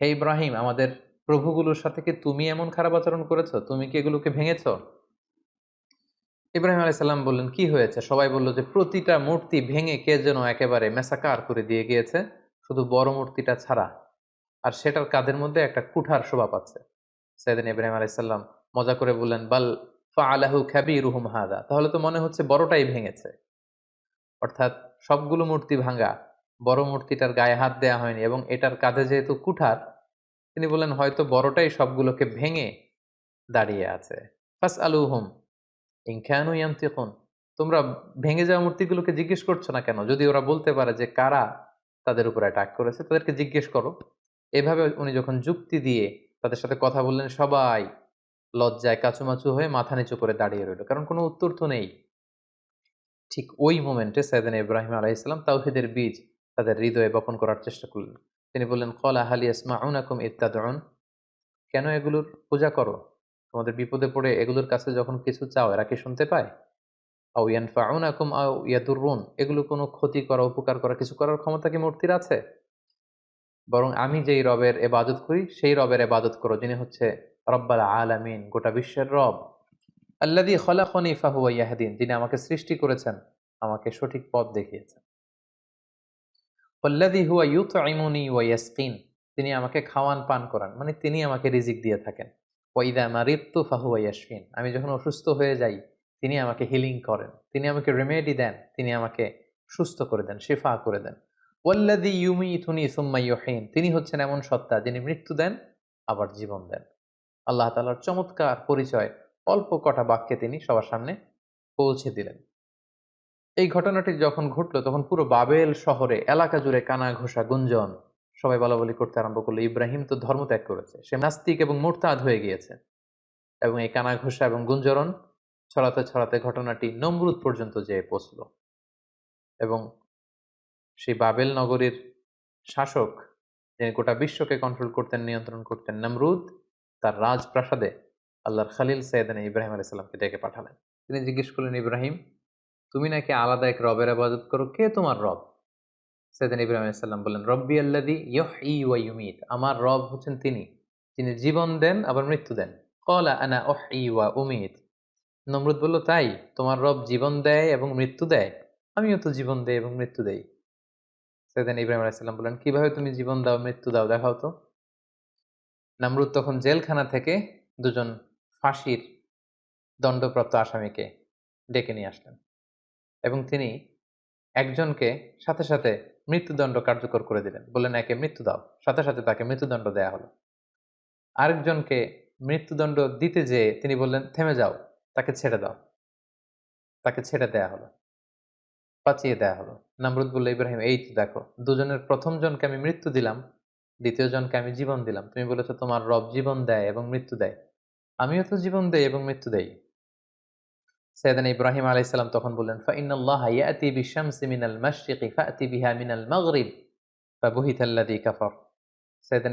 হে ইব্রাহিম, আমাদের প্রভুগুলোর সাথে কি তুমি এমন খারাপ আচরণ করেছ? তুমি কি এগুলোকে ভেঙেছো? ইব্রাহিম আলাইসাল্লাম বললেন, কি হয়েছে? সবাই বলল যে, প্রতিটা মূর্তি ভেঙে কে যেন একেবারে মেসাকার করে দিয়ে গিয়েছে। শুধু বড় মূর্তিটা ছাড়া। আর সেটার কাদের মধ্যে একটা কুঠার শোভা পাচ্ছে? সৈয়দিন ইব্রাহিম আলাইসাল্লাম মজা করে বললেন, বাল ফা আলাহু খ্যাবি রুহুম হাদা। তাহলে তো মনে হচ্ছে বড়টাই ভেঙেছে। অর্থাৎ সবগুলো মূর্তি ভাঙা, বড় মূর্তিটার গায়ে হাত দেয়া হয়নি এবং এটার কাঁধে যেহেতু কুঠার, তিনি বললেন, হয়তো বড়টাই সবগুলোকে ভেঙে দাঁড়িয়ে আছে। ফাস আলু হুম ইনখ্যানু তোমরা ভেঙে যাওয়া মূর্তিগুলোকে জিজ্ঞেস করছ না কেন? যদি ওরা বলতে পারে যে কারা তাদের উপর অ্যাটাক করেছে, তাদেরকে জিজ্ঞেস করো। এভাবে উনি যখন যুক্তি দিয়ে তাদের সাথে কথা বললেন, সবাই লজ্জায় কাচুমাচু হয়ে মাথা নিচু করে দাঁড়িয়ে রইল। কারণ কোনো উত্তর তো নেই। ঠিক ওই মোমেন্টে সাইদান ইব্রাহিম আলাইসালাম তাওহিদের বীজ তাদের হৃদয়ে বপন করার চেষ্টা করলেন। তিনি বললেন, কল আহালি ইসমাউনাকুম ইত্যাদন কেন এগুলোর পূজা করো? তোমাদের বিপদে পড়ে এগুলোর কাছে যখন কিছু চাও, এরা কি শুনতে পায়? আউ ইয়ানফাউনাকুম আউ ইয়াদুররুন এগুলো কোনো ক্ষতি করা, উপকার করা, কিছু করার ক্ষমতা কি মূর্তির আছে? বরং আমি যেই রবের এবাদত করি, সেই রবের এবাদত করো, যিনি হচ্ছে রব্বাল আলামিন, গোটা বিশ্বের রব। আল্লাদি খলাখনি ফাহুয়া ইয়াহদিন, যিনি আমাকে সৃষ্টি করেছেন, আমাকে সঠিক পথ দেখিয়েছেন। আল্লাদি হুয়া ইউত আইমুনি ওয়াইয়াসকিন তিনি আমাকে খাওয়ান পান করান মানে তিনি আমাকে রিজিক দিয়ে থাকেন। ওয়াইদা মারিত্তু ফাহুয়া ইয়াসফিন আমি যখন অসুস্থ হয়ে যাই, তিনি আমাকে হিলিং করেন। তিনি আমাকে রেমেডি দেন, তিনি আমাকে সুস্থ করে দেন, শেফা করে দেন। ওয়াল্লাদি ইউমি ইথুনি সুম্মাইয়হীন তিনি হচ্ছেন এমন সত্তা যিনি মৃত্যু দেন, আবার জীবন দেন। আল্লাহ তালার চমৎকার পরিচয় অল্প কটা বাক্যে তিনি সবার সামনে পৌঁছে দিলেন। এই ঘটনাটি যখন ঘটলো, তখন পুরো বাবেল শহরে এলাকা জুড়ে কানা ঘোষা গুঞ্জন, সবাই বলা বলি করতে আরম্ভ করল, ইব্রাহিম তো ধর্ম ত্যাগ করেছে, সে নাস্তিক এবং মোরতাদ হয়ে গিয়েছে। এবং এই কানা ঘোষা এবং গুঞ্জরণ ছড়াতে ছড়াতে ঘটনাটি নমরুদ পর্যন্ত যেয়ে পৌঁছল। এবং সেই বাবেল নগরীর শাসক যিনি গোটা বিশ্বকে কন্ট্রোল করতেন, নিয়ন্ত্রণ করতেন, নমরুদ তার রাজপ্রাসাদে আল্লাহর খালিল সৈয়দান ইব্রাহিম আলাইসাল্লামকে ডেকে পাঠালেন। তিনি জিজ্ঞেস করলেন, ইব্রাহিম, তুমি নাকি আলাদা এক রবের আবাদত করো? কে তোমার রব? সৈয়দান ইব্রাহিম আলাইসাল্লাম বললেন, রব্বি আল্লাদি ইয়হ ই ওয়া ইউমিত, আমার রব হচ্ছেন তিনি, যিনি জীবন দেন, আবার মৃত্যু দেন। কলা আনা ওহ ই ওয়া উমিত। নমরুদ বলল, তাই, তোমার রব জীবন দেয় এবং মৃত্যু দেয়। আমিও তো জীবন দেয় এবং মৃত্যু দেই। সৈয়দান ইব্রাহিম আলাইসাল্লাম বললেন, কীভাবে তুমি জীবন দাও, মৃত্যু দাও, দেখাও তো। নামরুদ তখন জেলখানা থেকে দুজন ফাঁসির দণ্ডপ্রাপ্ত আসামিকে ডেকে নিয়ে আসলেন এবং তিনি একজনকে সাথে সাথে মৃত্যুদণ্ড কার্যকর করে দিলেন। বললেন, একে মৃত্যু দাও। সাথে সাথে তাকে মৃত্যুদণ্ড দেয়া হলো। আরেকজনকে মৃত্যুদণ্ড দিতে যেয়ে তিনি বললেন, থেমে যাও, তাকে ছেড়ে দাও। তাকে ছেড়ে দেয়া হলো, বাঁচিয়ে দেয়া হলো। নামরুদ বলল, ইব্রাহিম, এই দেখো, দুজনের প্রথম জনকে আমি মৃত্যু দিলাম দ্বিতীয় জনকে আমি জীবন দিলাম। তুমি বলেছ তোমার রব জীবন দেয় এবং মৃত্যু দেয়। আমিও তো জীবন দেই এবং মৃত্যু দেই। সৈয়দান ইব্রাহিম আলাইসাল্লাম তখন বললেন, ফাইনাল্লাহ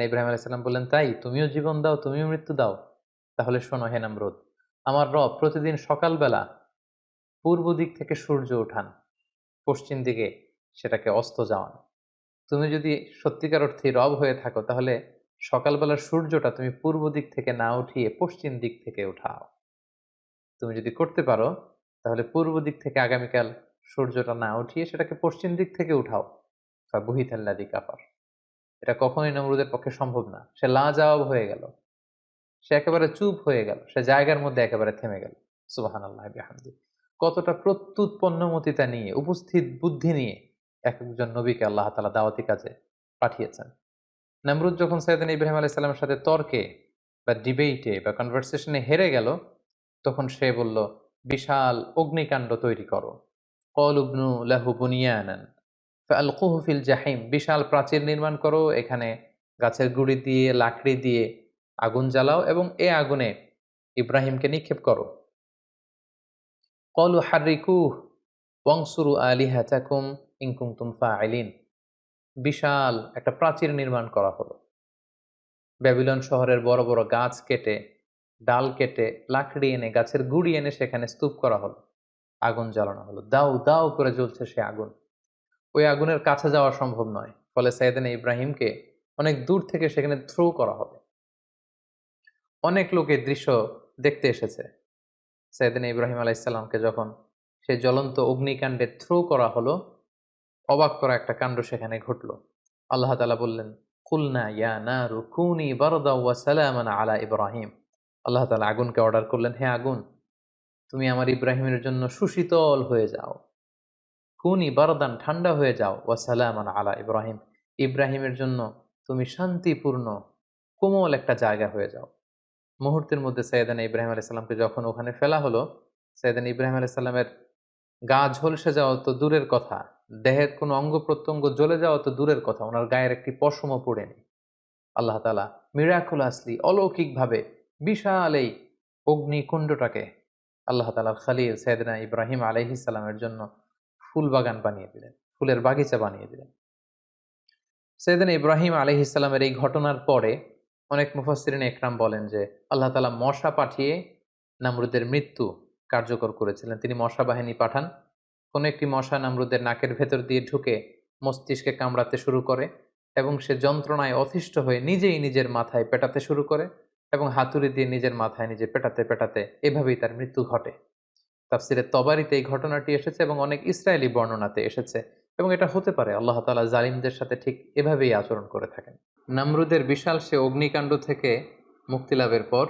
ইব্রাহিম আলাইসাল্লাম বললেন, তাই, তুমিও জীবন দাও, তুমিও মৃত্যু দাও। তাহলে শোনো হে নামরুদ, আমার রব প্রতিদিন সকালবেলা পূর্ব দিক থেকে সূর্য ওঠান, পশ্চিম দিকে সেটাকে অস্ত যাওয়ান। তুমি যদি সত্যিকার অর্থে রব হয়ে থাকো, তাহলে সকালবেলার সূর্যটা তুমি পূর্ব দিক থেকে না উঠিয়ে পশ্চিম দিক থেকে উঠাও। তুমি যদি করতে পারো, তাহলে পূর্ব দিক থেকে আগামীকাল সূর্যটা না উঠিয়ে সেটাকে পশ্চিম দিক থেকে উঠাও। বা বহিতাল্লাদি কাপার এটা কখনোই নমরুদের পক্ষে সম্ভব না। সে লাজবাব হয়ে গেল। সে একেবারে চুপ হয়ে গেল। সে জায়গার মধ্যে একেবারে থেমে গেল। সুবাহান আল্লাহ কতটা প্রত্যুৎপন্নমতিতা নিয়ে, উপস্থিত বুদ্ধি নিয়ে এক একজন নবীকে আল্লাহ তালা দাওয়াতি কাজে পাঠিয়েছেন। নামরুদ যখন সৈয়দিন ইব্রাহিম আলাইসাল্লামের সাথে তর্কে বা ডিবেটে বা কনভারসেশনে হেরে গেল, তখন সে বলল, বিশাল অগ্নিকাণ্ড তৈরি করো। কল উবনু লাহু বুনিয়ানান আলকুহু ফিল জাহিম। বিশাল প্রাচীর নির্মাণ করো, এখানে গাছের গুড়ি দিয়ে, লাকড়ি দিয়ে আগুন জ্বালাও এবং এ আগুনে ইব্রাহিমকে নিক্ষেপ করো। কলু হারিকুহ, ওয়াংসুরু আলিহাতাকুম ইনকুমতুম ফাইলিন বিশাল একটা প্রাচীর নির্মাণ করা হলো। ব্যাবিলন শহরের বড় বড় গাছ কেটে, ডাল কেটে, লাকড়ি এনে, গাছের গুড়ি এনে সেখানে স্তূপ করা হলো। আগুন জ্বালানো হলো। দাউ দাও করে জ্বলছে সে আগুন। ওই আগুনের কাছে যাওয়া সম্ভব নয়, ফলে সাইদিন ইব্রাহিমকে অনেক দূর থেকে সেখানে থ্রো করা হবে। অনেক লোক দৃশ্য দেখতে এসেছে। সাইদিন ইব্রাহিম আলাইসাল্লামকে যখন সে জ্বলন্ত অগ্নিকাণ্ডে থ্রো করা হলো অবাক করা একটা কাণ্ড সেখানে ঘটল। আল্লাহ তালা বললেন, কুলনা ইয়া না রুকুনি বারদা ওয়া সালামান আলা ইব্রাহিম। আল্লাহ তালা আগুনকে অর্ডার করলেন, হে আগুন, তুমি আমার ইব্রাহিমের জন্য সুশীতল হয়ে যাও। কুনি বারদান ঠান্ডা হয়ে যাও, ওয়া সালামান আলা ইব্রাহিম। ইব্রাহিমের জন্য তুমি শান্তিপূর্ণ, কোমল একটা জায়গা হয়ে যাও। মুহূর্তের মধ্যে সৈয়দান ইব্রাহিম আলাইসাল্লামকে যখন ওখানে ফেলা হলো সৈয়দান ইব্রাহিম আলাইসাল্লামের গা ঝলসে যাওয়া তো দূরের কথা। দেহের কোনো অঙ্গ প্রত্যঙ্গ জ্বলে যাওয়া তো দূরের কথা, ওনার গায়ের একটি পশমও পড়েনি আল্লাহ তালা মিরাকুল আসলি অলৌকিকভাবে বিশাল এই অগ্নিকুণ্ডটাকে আল্লাহ তালার খালিল সৈয়দনা ইব্রাহিম আলহিসাল্লামের জন্য ফুল বাগান বানিয়ে দিলেন, ফুলের বাগিচা বানিয়ে দিলেন। সৈয়দিন ইব্রাহিম আলহ ইসলামের এই ঘটনার পরে অনেক মুফাসরিন একরাম বলেন যে, আল্লাহ তালা মশা পাঠিয়ে নামরুদের মৃত্যু কার্যকর করেছিলেন। তিনি মশা বাহিনী পাঠান কোনো একটি মশা নামরুদের নাকের ভেতর দিয়ে ঢুকে মস্তিষ্কে কামড়াতে শুরু করে এবং সে যন্ত্রণায় অতিষ্ঠ হয়ে নিজেই নিজের মাথায় পেটাতে শুরু করে এবং হাতুড়ি দিয়ে নিজের মাথায় নিজে পেটাতে পেটাতে এভাবেই তার মৃত্যু ঘটে। তাফসিরের তবারিতে এই ঘটনাটি এসেছে এবং অনেক ইসরায়েলি বর্ণনাতে এসেছে এবং এটা হতে পারে আল্লাহ তালা জালিমদের সাথে ঠিক এভাবেই আচরণ করে থাকেন। নামরুদের বিশাল সে অগ্নিকাণ্ড থেকে মুক্তি লাভের পর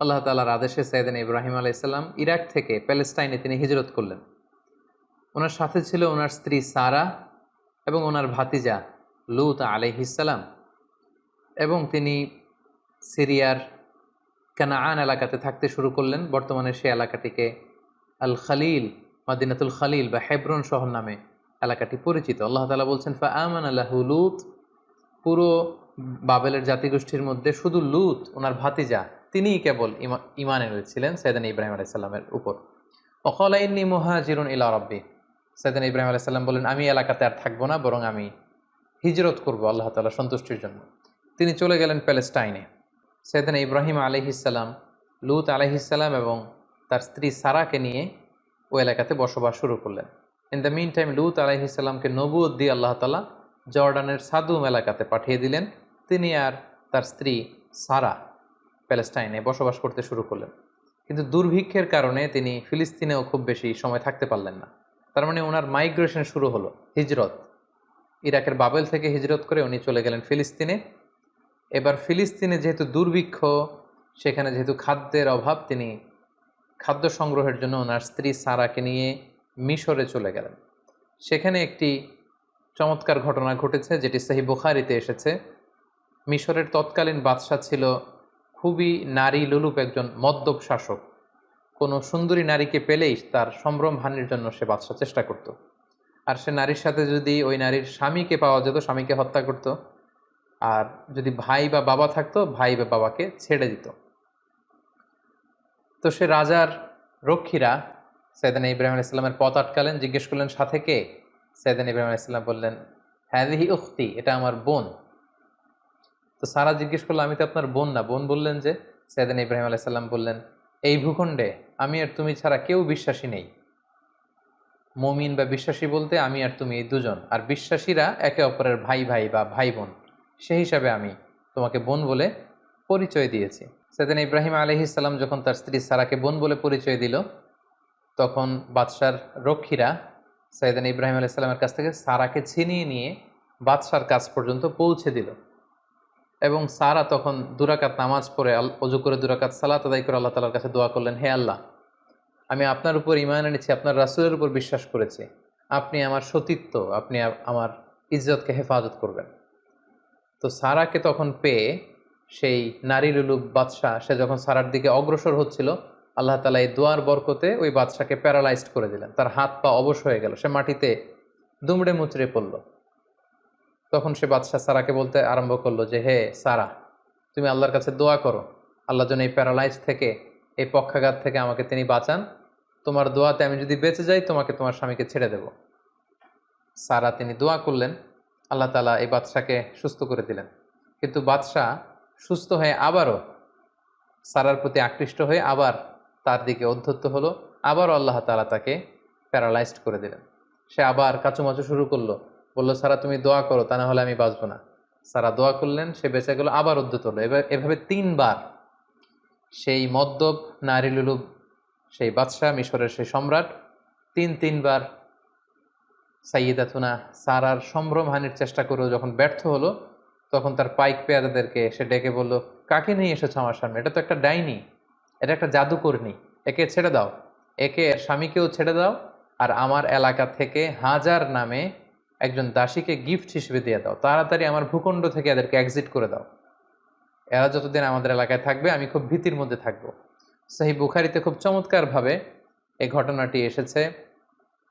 আল্লাহ তালার আদেশে সাইদিন ইব্রাহিম আলাইসাল্লাম ইরাক থেকে প্যালেস্টাইনে তিনি হিজরত করলেন। ওনার সাথে ছিল ওনার স্ত্রী সারা এবং ওনার ভাতিজা লুত আলাইহিসাল্লাম এবং তিনি সিরিয়ার কানাআন এলাকাতে থাকতে শুরু করলেন। বর্তমানে সে এলাকাটিকে আল খালিল, মাদিনাতুল খালিল বা হেব্রন শহর নামে এলাকাটি পরিচিত। আল্লাহ তালা বলছেন ফা আমান আল্লাহ লুত। পুরো বাবেলের জাতিগোষ্ঠীর মধ্যে শুধু লুত, ওনার ভাতিজা, তিনিই কেবল ইমা ইমান এনেছিলেন সৈদান ইব্রাহিম আলাইসাল্লামের উপর। অকলাইন্নি মোহাজিরুন ইলা রব্বি। সৈদান ইব্রাহিম আলাইসাল্লাম বলেন, আমি এলাকাতে আর থাকব না, বরং আমি হিজরত করব আল্লাহ তালা সন্তুষ্টির জন্য। তিনি চলে গেলেন প্যালেস্টাইনে। সৈদান ইব্রাহিম আলহিসাল্লাম লুত আলহিসাল্লাম এবং তার স্ত্রী সারাকে নিয়ে ও এলাকাতে বসবাস শুরু করলেন। ইন দ্য মিন টাইম লুত আলাইহিসাল্লামকে নবুদ দিয়ে আল্লাহ তালা জর্ডানের সাদুম এলাকাতে পাঠিয়ে দিলেন। তিনি আর তার স্ত্রী সারা প্যালেস্টাইনে বসবাস করতে শুরু করলেন। কিন্তু দুর্ভিক্ষের কারণে তিনি ফিলিস্তিনেও খুব বেশি সময় থাকতে পারলেন না। তার মানে ওনার মাইগ্রেশন শুরু হলো, হিজরত। ইরাকের বাবেল থেকে হিজরত করে উনি চলে গেলেন ফিলিস্তিনে। এবার ফিলিস্তিনে যেহেতু দুর্ভিক্ষ, সেখানে যেহেতু খাদ্যের অভাব, তিনি খাদ্য সংগ্রহের জন্য ওনার স্ত্রী সারাকে নিয়ে মিশরে চলে গেলেন। সেখানে একটি চমৎকার ঘটনা ঘটেছে, যেটি সাহি বুখারিতে এসেছে। মিশরের তৎকালীন বাদশাহ ছিল খুবই নারী লুলুপ একজন মদ্যপ শাসক। কোনো সুন্দরী নারীকে পেলেই তার সম্ভ্রম হানির জন্য সে বাদশাহ চেষ্টা করত। আর সে নারীর সাথে যদি ওই নারীর স্বামীকে পাওয়া যেত, স্বামীকে হত্যা করত, আর যদি ভাই বা বাবা থাকতো, ভাই বা বাবাকে ছেড়ে দিত। তো সে রাজার রক্ষীরা সৈদান ইব্রাহিম আলাইসাল্লামের পথ আটকালেন, জিজ্ঞেস করলেন, সাথে কে? সৈদান ইব্রাহিম আলাইসাল্লাম বললেন হ্যাদিহি উক্তি এটা আমার বোন। তো সারা জিজ্ঞেস করল, আমি তো আপনার বোন না। বোন বললেন যে সৈদান ইব্রাহিম আলাইসাল্লাম বললেন এই ভূখণ্ডে আমি আর তুমি ছাড়া কেউ বিশ্বাসী নেই। মমিন বা বিশ্বাসী বলতে আমি আর তুমি এই দুজন, আর বিশ্বাসীরা একে অপরের ভাই ভাই বা ভাই বোন। সেই হিসাবে আমি তোমাকে বোন বলে পরিচয় দিয়েছি। সেদিন ইব্রাহিম আলহিসাল্লাম যখন তার স্ত্রী সারাকে বোন বলে পরিচয় দিল, তখন বাদশার রক্ষীরা সৈয়দান ইব্রাহিম আলাইসাল্লামের কাছ থেকে সারাকে ছিনিয়ে নিয়ে বাদশার কাছ পর্যন্ত পৌঁছে দিল। এবং সারা তখন দুরাকাত নামাজ পড়ে অজু করে দুরাকাত সালাত আদায় করে আল্লাহ তালার কাছে দোয়া করলেন, হে আল্লাহ, আমি আপনার উপর ইমান এনেছি, আপনার রাসুলের উপর বিশ্বাস করেছি। আপনি আমার সতীত্ব, আপনি আমার ইজ্জতকে হেফাজত করবেন। তো সারাকে তখন পেয়ে সেই নারী লুলুব বাদশাহ, সে যখন সারার দিকে অগ্রসর হচ্ছিল, আল্লাহ তালা এই দোয়ার বরকতে ওই বাদশাকে প্যারালাইজড করে দিলেন। তার হাত পা অবশ হয়ে গেল, সে মাটিতে দুমড়ে মুচড়ে পড়ল। তখন সে বাদশাহ সারাকে বলতে আরম্ভ করল যে, হে সারা, তুমি আল্লাহর কাছে দোয়া করো। আল্লাহ যেন এই প্যারালাইজ থেকে, এই পক্ষাঘাত থেকে আমাকে তিনি বাঁচান। তোমার দোয়াতে আমি যদি বেঁচে যাই, তোমাকে তোমার স্বামীকে ছেড়ে দেব। সারা তিনি দোয়া করলেন। আল্লাহ তালা এই বাদশাকে সুস্থ করে দিলেন। কিন্তু বাদশাহ সুস্থ হয়ে আবারও সারার প্রতি আকৃষ্ট হয়ে আবার তার দিকে অধ্যত্ত হলো। আবারও আল্লাহ তালা তাকে প্যারালাইজড করে দিলেন। সে আবার কাচুমাচু শুরু করল। বলল, সারা তুমি দোয়া করো, তা না হলে আমি বাঁচবো না। সারা দোয়া করলেন, সে বেঁচে গেল, আবার উদ্যত হলো। এবার এভাবে তিনবার সেই মদ্যপ নারী লুলুব সেই বাদশাহ, মিশরের সেই সম্রাট, তিন, তিনবার সাইয়েদাতুনা সারার সম্ভ্রমহানির চেষ্টা করেও যখন ব্যর্থ হলো, তখন তার পাইক পেয়াদাদেরকে সে ডেকে বলল, কাকে নিয়ে এসেছ আমার সামনে? এটা তো একটা ডাইনি, এটা একটা জাদুকর্ণী, একে ছেড়ে দাও, একে স্বামীকেও ছেড়ে দাও, আর আমার এলাকা থেকে হাজার নামে একজন দাসীকে গিফট হিসেবে দিয়ে দাও। তাড়াতাড়ি আমার ভূখণ্ড থেকে এদেরকে এক্সিট করে দাও। এরা যতদিন আমাদের এলাকায় থাকবে, আমি খুব ভীতির মধ্যে থাকব। সেই বুখারিতে খুব চমৎকারভাবে এই ঘটনাটি এসেছে।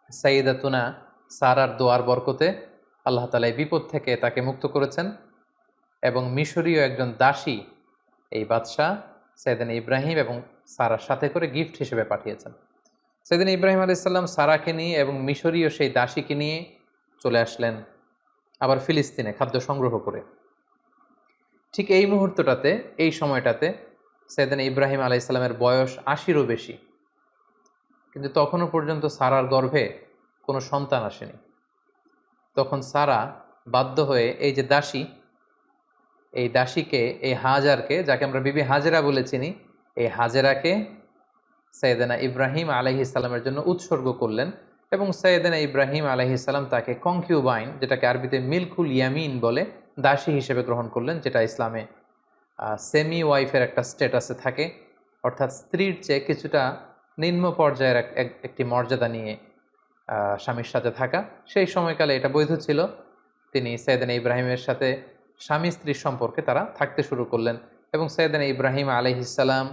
সাইদাতুনা সারার দোয়ার বরকতে আল্লাহ তালা এই বিপদ থেকে তাকে মুক্ত করেছেন এবং মিশরীয় একজন দাসী এই বাদশাহ সৈদিন ইব্রাহিম এবং সারার সাথে করে গিফট হিসেবে পাঠিয়েছেন। সেদিন ইব্রাহিম আলাইসাল্লাম সারাকে নিয়ে এবং মিশরীয় সেই দাসীকে নিয়ে চলে আসলেন আবার ফিলিস্তিনে খাদ্য সংগ্রহ করে। ঠিক এই মুহূর্তটাতে, এই সময়টাতে সেদিন ইব্রাহিম আলাইসাল্লামের বয়স আশিরও বেশি। কিন্তু তখনও পর্যন্ত সারার গর্ভে কোনো সন্তান আসেনি। তখন সারা বাধ্য হয়ে এই যে দাসী, এই দাসীকে, এই হাজারকে, যাকে আমরা বিবি হাজেরা বলে চিনি, এই হাজেরাকে সৈয়দানা ইব্রাহিম আলহি ইসলামের জন্য উৎসর্গ করলেন। এবং সৈয়দানা ইব্রাহিম আলহি ইসলাম তাকে কংকিউবাইন যেটাকে আরবিতে মিলকুল ইয়ামিন বলে, দাসী হিসেবে গ্রহণ করলেন, যেটা ইসলামে সেমি ওয়াইফের একটা স্টেটাসে থাকে। অর্থাৎ স্ত্রীর চেয়ে কিছুটা নিম্ন পর্যায়ের একটি মর্যাদা নিয়ে স্বামীর সাথে থাকা। সেই সময়কালে এটা বৈধ ছিল। তিনি সৈয়দানা ইব্রাহিমের সাথে স্বামী স্ত্রীর সম্পর্কে তারা থাকতে শুরু করলেন এবং সৈয়দানা ইব্রাহিম আলহিসাল্লাম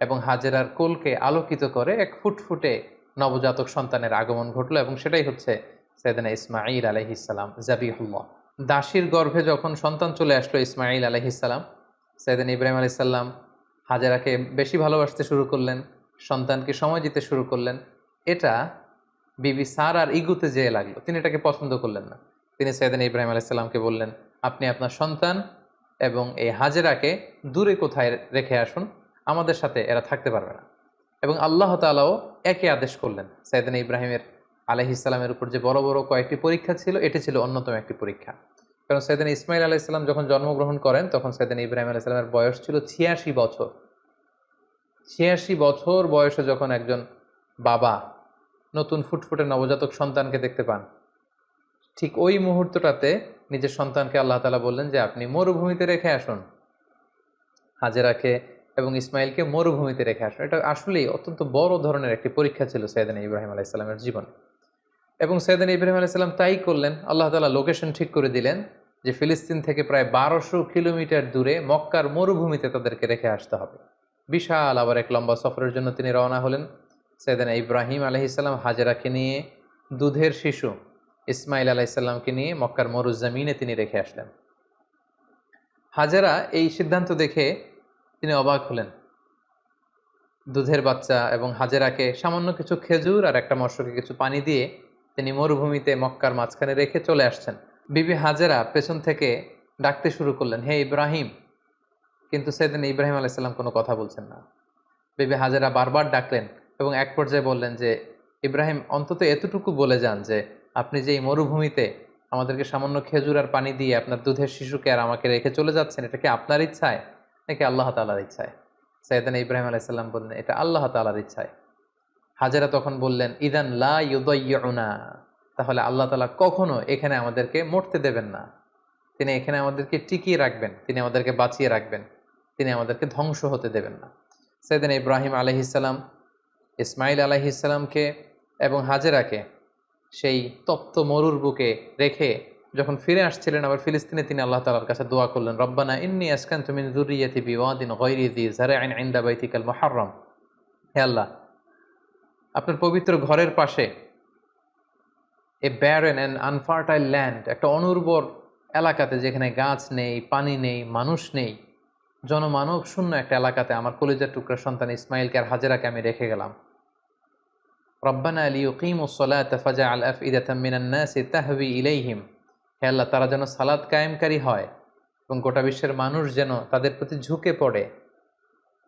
এবং হাজেরার কোলকে আলোকিত করে এক ফুটফুটে নবজাতক সন্তানের আগমন ঘটলো এবং সেটাই হচ্ছে সৈয়দানা ইসমাইল আলহিসাল্লাম জাবিহুল্লাহ। দাসীর গর্ভে যখন সন্তান চলে আসলো ইসমাইল আলহিসাল্লাম সৈয়দান ইব্রাহিম আলাইসাল্লাম হাজেরাকে বেশি ভালোবাসতে শুরু করলেন, সন্তানকে সময় দিতে শুরু করলেন। এটা বিবি সার আর ইগুতে যেয়ে লাগল, তিনি এটাকে পছন্দ করলেন না। তিনি সৈয়দান ইব্রাহিম আলাইসাল্লামকে বললেন, আপনি আপনার সন্তান এবং এই হাজেরাকে দূরে কোথায় রেখে আসুন? আমাদের সাথে এরা থাকতে পারবে না। এবং আল্লাহ তালাও একই আদেশ করলেন। সৈয়দান ইব্রাহিমের আলহিসাল্লামের উপর যে বড় বড় কয়েকটি পরীক্ষা ছিল, এটি ছিল অন্যতম একটি পরীক্ষা। কারণ সৈয়দান ইসমাইল আলাইসাল্লাম যখন জন্মগ্রহণ করেন, তখন সৈয়দান ইব্রাহিম আলাইসাল্লামের বয়স ছিল ছিয়াশি বছর। ছিয়াশি বছর বয়সে যখন একজন বাবা নতুন ফুটফুটে নবজাতক সন্তানকে দেখতে পান, ঠিক ওই মুহূর্তটাতে নিজের সন্তানকে আল্লাহ তালা বললেন যে, আপনি মরুভূমিতে রেখে আসুন। হাজেরাকে এবং ইসমাইলকে মরুভূমিতে রেখে আসুন এটা আসলেই অত্যন্ত বড় ধরনের একটি পরীক্ষা ছিল সৈয়দান ইব্রাহিম আলাইসাল্লামের জীবনে। এবং সৈয়দান ইব্রাহিম আলাইসাল্লাম তাই করলেন, আল্লাহ তালা লোকেশন ঠিক করে দিলেন যে ফিলিস্তিন থেকে প্রায় বারোশো কিলোমিটার দূরে মক্কার মরুভূমিতে তাদেরকে রেখে আসতে হবে। বিশাল আবার এক লম্বা সফরের জন্য তিনি রওনা হলেন। সৈয়দান ইব্রাহিম আলহিসাল্লাম হাজেরাকে নিয়ে, দুধের শিশু ইসমাইল আলাইসাল্লামকে নিয়ে মক্কার মরুজামিনে তিনি রেখে আসলেন। হাজারা এই সিদ্ধান্ত দেখে তিনি অবাক হলেন। দুধের বাচ্চা এবং হাজেরাকে সামান্য কিছু খেজুর আর একটা মৎস্যকে কিছু পানি দিয়ে তিনি মরুভূমিতে মক্কার মাঝখানে রেখে চলে আসছেন। বিবি হাজেরা পেছন থেকে ডাকতে শুরু করলেন, হে ইব্রাহিম! কিন্তু সেদিন ইব্রাহিম আলাইসাল্লাম কোনো কথা বলছেন না। বিবি হাজেরা বারবার ডাকলেন এবং এক পর্যায়ে বললেন যে, ইব্রাহিম, অন্তত এতটুকু বলে যান যে, আপনি যে এই মরুভূমিতে আমাদেরকে সামান্য খেজুর আর পানি দিয়ে আপনার দুধের শিশুকে আর আমাকে রেখে চলে যাচ্ছেন, এটা কি আপনার ইচ্ছায়? নাকি আল্লাহ তালার ইচ্ছায়। সৈয়দান ইব্রাহিম আলাইসাল্লাম বললেন, এটা আল্লাহ তালার ইচ্ছায়। হাজারা তখন বললেন, ইদান লা ইউদয়না তাহলে আল্লাহ তালা কখনো এখানে আমাদেরকে মরতে দেবেন না। তিনি এখানে আমাদেরকে টিকিয়ে রাখবেন, তিনি আমাদেরকে বাঁচিয়ে রাখবেন, তিনি আমাদেরকে ধ্বংস হতে দেবেন না। সৈয়দান ইব্রাহিম আলহিসাল্লাম ইসমাইল আলহিসাল্লামকে এবং হাজেরাকে সেই তপ্ত মরুর বুকে রেখে যখন ফিরে আসছিলেন আবার ফিলিস্তিনে, তিনি আল্লাহ তালার কাছে দোয়া করলেন, রব্বানা ইন্নি আসকান তুমি জুরিয়াতি বিওয়াদিন গৈরি দি জারাইন ইনদা বাইতিকাল মুহাররম। হে আল্লাহ, আপনার পবিত্র ঘরের পাশে a barren and unfertile land একটা অনুর্বর এলাকাতে যেখানে গাছ নেই, পানি নেই, মানুষ নেই, জনমানব শূন্য একটা এলাকাতে আমার কলেজের টুকরা সন্তান ইসমাইলকে আর হাজেরাকে আমি রেখে গেলাম। রব্বানা আলী ইকিম ও সলাত ফাজা আল আফ ইদাতামিনান্নাসি তাহবি ইলাইহিম। হে আল্লাহ, তারা যেন সালাদ কায়েমকারী হয় এবং গোটা বিশ্বের মানুষ যেন তাদের প্রতি ঝুঁকে পড়ে।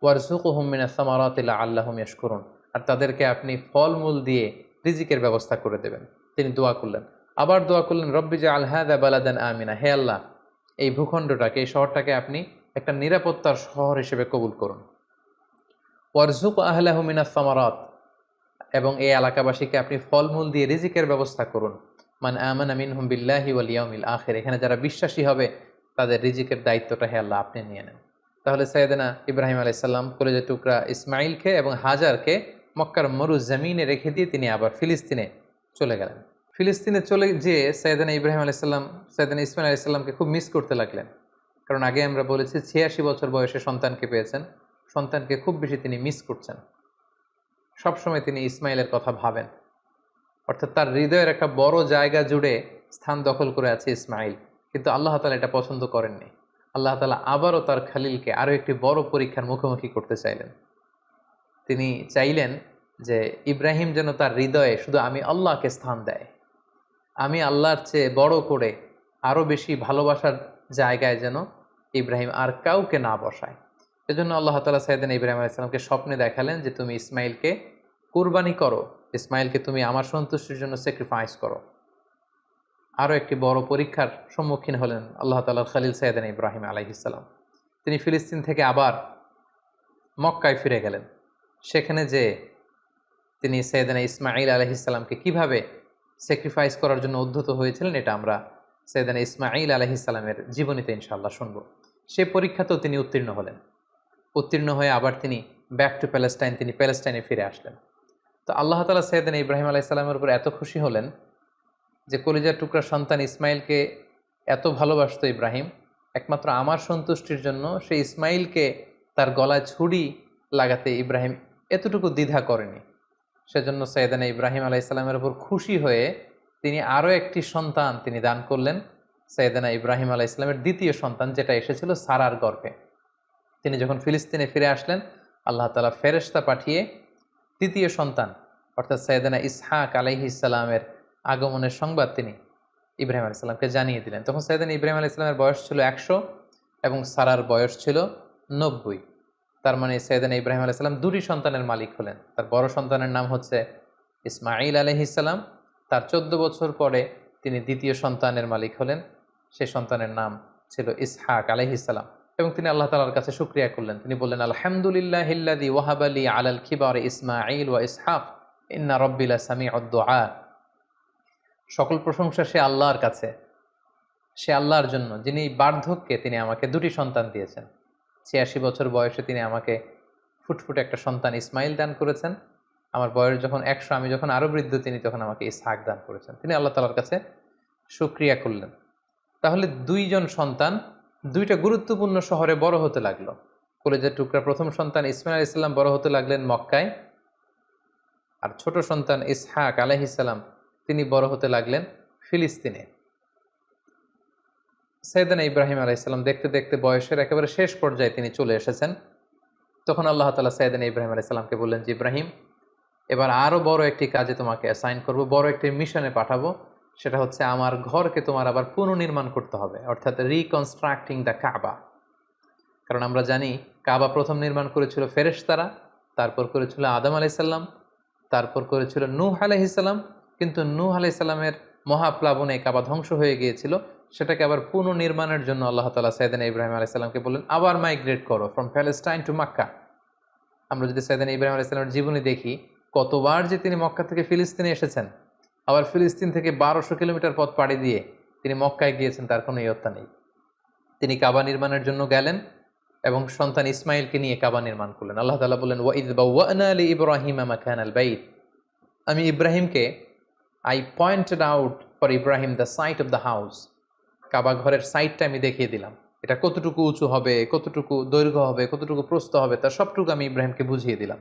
ওয়ারজুক হুমিনা সামারাতিল্লা আল্লাহম করুন আর তাদেরকে আপনি ফলমূল দিয়ে রিজিকের ব্যবস্থা করে দেবেন। তিনি দোয়া করলেন। আবার দোয়া করলেন, রব্বি যে আলহাদা বালাদান আমিনা। হে আল্লাহ, এই ভূখণ্ডটাকে, এই শহরটাকে আপনি একটা নিরাপত্তার শহর হিসেবে কবুল করুন। ওয়ারজুক আহলাহমিনা সামারাত। এবং এই এলাকাবাসীকে আপনি ফলমূল দিয়ে রিজিকের ব্যবস্থা করুন। মান আমান আমিন হুম বিল্লাহি ওয়ালিয়াউমিল আখের। এখানে যারা বিশ্বাসী হবে, তাদের রিজিকের দায়িত্বটা হে আল্লাহ, আপনি নিয়ে নেন। তাহলে সৈয়দনা ইব্রাহিম আলাইসাল্লাম কলেজে টুকরা ইসমাইলকে এবং হাজারকে মক্কার মরু জমিনে রেখে দিয়ে তিনি আবার ফিলিস্তিনে চলে গেলেন। ফিলিস্তিনে চলে যেয়ে সৈয়দনা ইব্রাহিম আলাইসাল্লাম সৈয়দনা ইসমাইল আলাইসাল্লামকে খুব মিস করতে লাগলেন। কারণ আগে আমরা বলেছি ছিয়াশি বছর বয়সে সন্তানকে পেয়েছেন। সন্তানকে খুব বেশি তিনি মিস করছেন। সবসময় তিনি ইসমাইলের কথা ভাবেন। অর্থাৎ তার হৃদয়ের একটা বড় জায়গা জুড়ে স্থান দখল করে আছে ইসমাইল। কিন্তু আল্লাহ তালা এটা পছন্দ করেননি। আল্লাহ তালা আবারও তার খালিলকে আরও একটি বড় পরীক্ষার মুখোমুখি করতে চাইলেন। তিনি চাইলেন যে ইব্রাহিম যেন তার হৃদয়ে শুধু আমি আল্লাহকে স্থান দেয়। আমি আল্লাহর চেয়ে বড় করে আরও বেশি ভালোবাসার জায়গায় যেন ইব্রাহিম আর কাউকে না বসায়। এজন্য আল্লাহ তালা সাইদিন ইব্রাহিম আলাইসালামকে স্বপ্নে দেখালেন যে তুমি ইসমাইলকে কুরবানি করো। ইসমাইলকে তুমি আমার সন্তুষ্টির জন্য স্যাক্রিফাইস করো। আরও একটি বড় পরীক্ষার সম্মুখীন হলেন আল্লাহ তালার খালিল সাইদিন ইব্রাহিম আলাইহিসাল্লাম তিনি ফিলিস্তিন থেকে আবার মক্কায় ফিরে গেলেন। সেখানে যে তিনি সৈয়দানা ইসমাইল আলহিসাল্লামকে কীভাবে স্যাক্রিফাইস করার জন্য উদ্ধত হয়েছিলেন, এটা আমরা সৈয়দানা ইসমাইল আলহিসাল্লামের জীবনীতে ইনশাল্লাহ শুনব। সে পরীক্ষাতেও তিনি উত্তীর্ণ হলেন। উত্তীর্ণ হয়ে আবার তিনি ব্যাক টু প্যালেস্টাইন তিনি প্যালেস্টাইনে ফিরে আসলেন। তো আল্লাহ তালা সৈয়দিন ইব্রাহিম আলাইসাল্লামের উপর এত খুশি হলেন যে কলিজার টুকরা সন্তান ইসমাইলকে এত ভালোবাসত ইব্রাহিম। একমাত্র আমার সন্তুষ্টির জন্য সে ইসমাইলকে তার গলায় ছুরি লাগাতে ইব্রাহিম এতটুকু দ্বিধা করেনি। সেজন্য সৈয়দানা ইব্রাহিম আলাইসাল্লামের উপর খুশি হয়ে তিনি আরও একটি সন্তান তিনি দান করলেন, সৈয়দানা ইব্রাহিম আলাহ ইসলামের দ্বিতীয় সন্তান যেটা এসেছিল সারার গর্ভে। তিনি যখন ফিলিস্তিনে ফিরে আসলেন, আল্লাহ তালা ফেরেস্তা পাঠিয়ে তৃতীয় সন্তান, অর্থাৎ সৈয়দানা ইসহাক আলাইহি ইসালামের আগমনের সংবাদ তিনি ইব্রাহিম আলি আলাইসাল্লামকে জানিয়ে দিলেন। তখন সৈয়দানা ইব্রাহিম আলাহ ইসলামের বয়স ছিল একশো এবং সারার বয়স ছিল নব্বই। তার মানে সৈয়দানা ইব্রাহিম আলাইসাল্লাম দুটি সন্তানের মালিক হলেন। তার বড় সন্তানের নাম হচ্ছে ইসমাইল আলহিসাল্লাম তার চোদ্দ বছর পরে তিনি দ্বিতীয় সন্তানের মালিক হলেন। সেই সন্তানের নাম ছিল ইসহাক আলহিসাল্লাম এবং তিনি আল্লাহ তালার কাছে শুক্রিয়া করলেন। তিনি বললেন আলহামদুলিল্লাহ হিল্লাদি ওয়াহাব আলী আল আলাল খিবার ইসমাইল ওয়া ইসহাক, ইন্না রব্বিলা সামি অদ্দোয়া সকল প্রশংসা সে আল্লাহর কাছে, সে আল্লাহর জন্য, যিনি বার্ধক্যে তিনি আমাকে দুটি সন্তান দিয়েছেন। ছিয়াশি বছর বয়সে তিনি আমাকে ফুটফুটে একটা সন্তান ইসমাইল দান করেছেন। আমার বয়স যখন একশো, আমি যখন আরও বৃদ্ধ, তিনি তখন আমাকে ইসহাক দান করেছেন। তিনি আল্লাহ তালার কাছে সুক্রিয়া করলেন। তাহলে দুইজন সন্তান দুইটা গুরুত্বপূর্ণ শহরে বড় হতে লাগল। কলেজের টুকরা প্রথম সন্তান ইসমাইল ইসলাম বড় হতে লাগলেন মক্কায়। আর ছোট সন্তান ইসহাক আলহিসাল্লাম তিনি বড় হতে লাগলেন ফিলিস্তিনে। সৈয়দানা ইব্রাহিম আলাইসাল্লাম দেখতে দেখতে বয়সের একেবারে শেষ পর্যায়ে তিনি চলে এসেছেন। তখন আল্লাহ তালা সৈয়দানা ইব্রাহিম আলাইসাল্লামকে বললেন যে ইব্রাহিম, এবার আরও বড় একটি কাজে তোমাকে অ্যাসাইন করব, বড় একটি মিশনে পাঠাবো। সেটা হচ্ছে আমার ঘরকে তোমার আবার পুনর্নির্মাণ করতে হবে, অর্থাৎ রিকনস্ট্রাক্টিং দ্য কাবা কারণ আমরা জানি কাবা প্রথম নির্মাণ করেছিল ফেরেশতারা, তারপর করেছিল আদম আলাইসাল্লাম তারপর করেছিল নূহ আলাইসাল্লাম কিন্তু নূহ আলাইসাল্লামের মহাপ্লাবনে কাবা ধ্বংস হয়ে গিয়েছিল, সেটাকে আবার পুনর্নির্মাণের জন্য আল্লাহ তালা সৈদান ইব্রাহিম আলাইসাল্লামকে বললেন, আবার মাইগ্রেট করো ফ্রম প্যালেস্টাইন টু মাক্কা আমরা যদি সৈদান ইব্রাহিম আলাইসাল্লামের জীবনী দেখি, কতবার যে তিনি মক্কা থেকে ফিলিস্তিনে এসেছেন আবার ফিলিস্তিন থেকে বারোশো কিলোমিটার পথ পাড়ি দিয়ে তিনি মক্কায় গিয়েছেন, তার কোনো ইয়ত্তা নেই। তিনি কাবা নির্মাণের জন্য গেলেন এবং সন্তান ইসমাইলকে নিয়ে কাবা নির্মাণ করলেন। আল্লাহ তালা বললেন, ওয়াইদ বাউনা আলী ইব্রাহিম আমাকান আল বাইদ আমি ইব্রাহিমকে, I pointed out for Ibrahim the site of the house. Kaaba ঘরের সাইটটা আমি দেখিয়ে দিলাম। এটা কতটুকু উঁচু হবে, কতটুকু দৈর্ঘ্য হবে, কতটুকু প্রস্থ হবে, তার সবটুকু আমি ইব্রাহিমকে বুঝিয়ে দিলাম।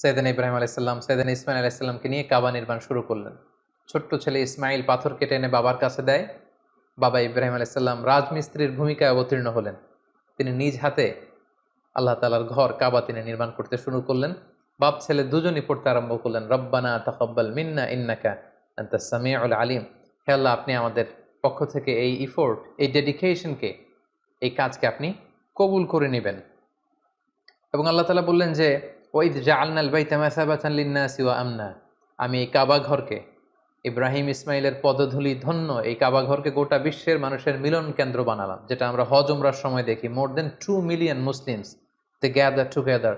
সৈয়দান ইব্রাহিম আলাইসাল্লাম সৈয়দান ইসমাইল আলাইসাল্লামকে নিয়ে কাবা নির্মাণ শুরু করলেন। ছোট্ট ছেলে ইসমাইল পাথর কেটে এনে বাবার কাছে দেয়। বাবা ইব্রাহিম আলাইসাল্লাম রাজমিস্ত্রির ভূমিকায় অবতীর্ণ হলেন। তিনি নিজ হাতে আল্লাহ তালার ঘর কাবা তিনি নির্মাণ করতে শুরু করলেন। বাপ ছেলে দুজনই পড়তে আরম্ভ করলেন। রব্বানা তাকব্বাল মিন্না ইন্নাকা আন্তা সামিউল আলিম। হে আল্লাহ, আপনি আমাদের পক্ষ থেকে এই ইফোর্ট এই ডেডিকেশনকে এই কাজকে আপনি কবুল করে নেবেন। এবং আল্লাহ তালা বললেন যে ওইদ জাআলনাল বাইতা মাসাবাতান লিন্নাসি ওয়া আমনা আমি এই কাবা ঘরকে, ইব্রাহিম ইসমাইলের পদধূলি ধন্য এই কাবা ঘরকে গোটা বিশ্বের মানুষের মিলন কেন্দ্র বানালাম, যেটা আমরা হজ উমরার সময় দেখি। More than two million Muslims they gather together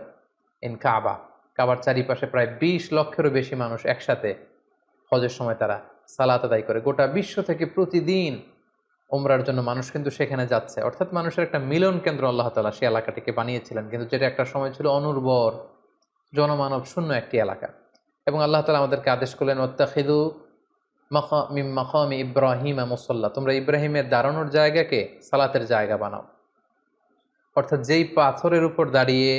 in Kaaba কাবার চারিপাশে প্রায় বিশ লক্ষেরও বেশি মানুষ একসাথে হজের সময় তারা সালাত আদায় করে। গোটা বিশ্ব থেকে প্রতিদিন ওমরার জন্য মানুষ কিন্তু সেখানে যাচ্ছে। অর্থাৎ মানুষের একটা মিলন কেন্দ্র আল্লাহ তালা সে এলাকাটিকে বানিয়েছিলেন। কিন্তু যেটা একটা সময় ছিল অনুর্বর। জনমানব শূন্য একটি এলাকা। এবং আল্লাহ তালা আমাদেরকে আদেশ করলেন ওত্তাখিদু মিম মাকাম ইব্রাহিম মুসল্লা। তোমরা ইব্রাহিমের দাঁড়ানোর জায়গাকে সালাতের জায়গা বানাও। অর্থাৎ যেই পাথরের উপর দাঁড়িয়ে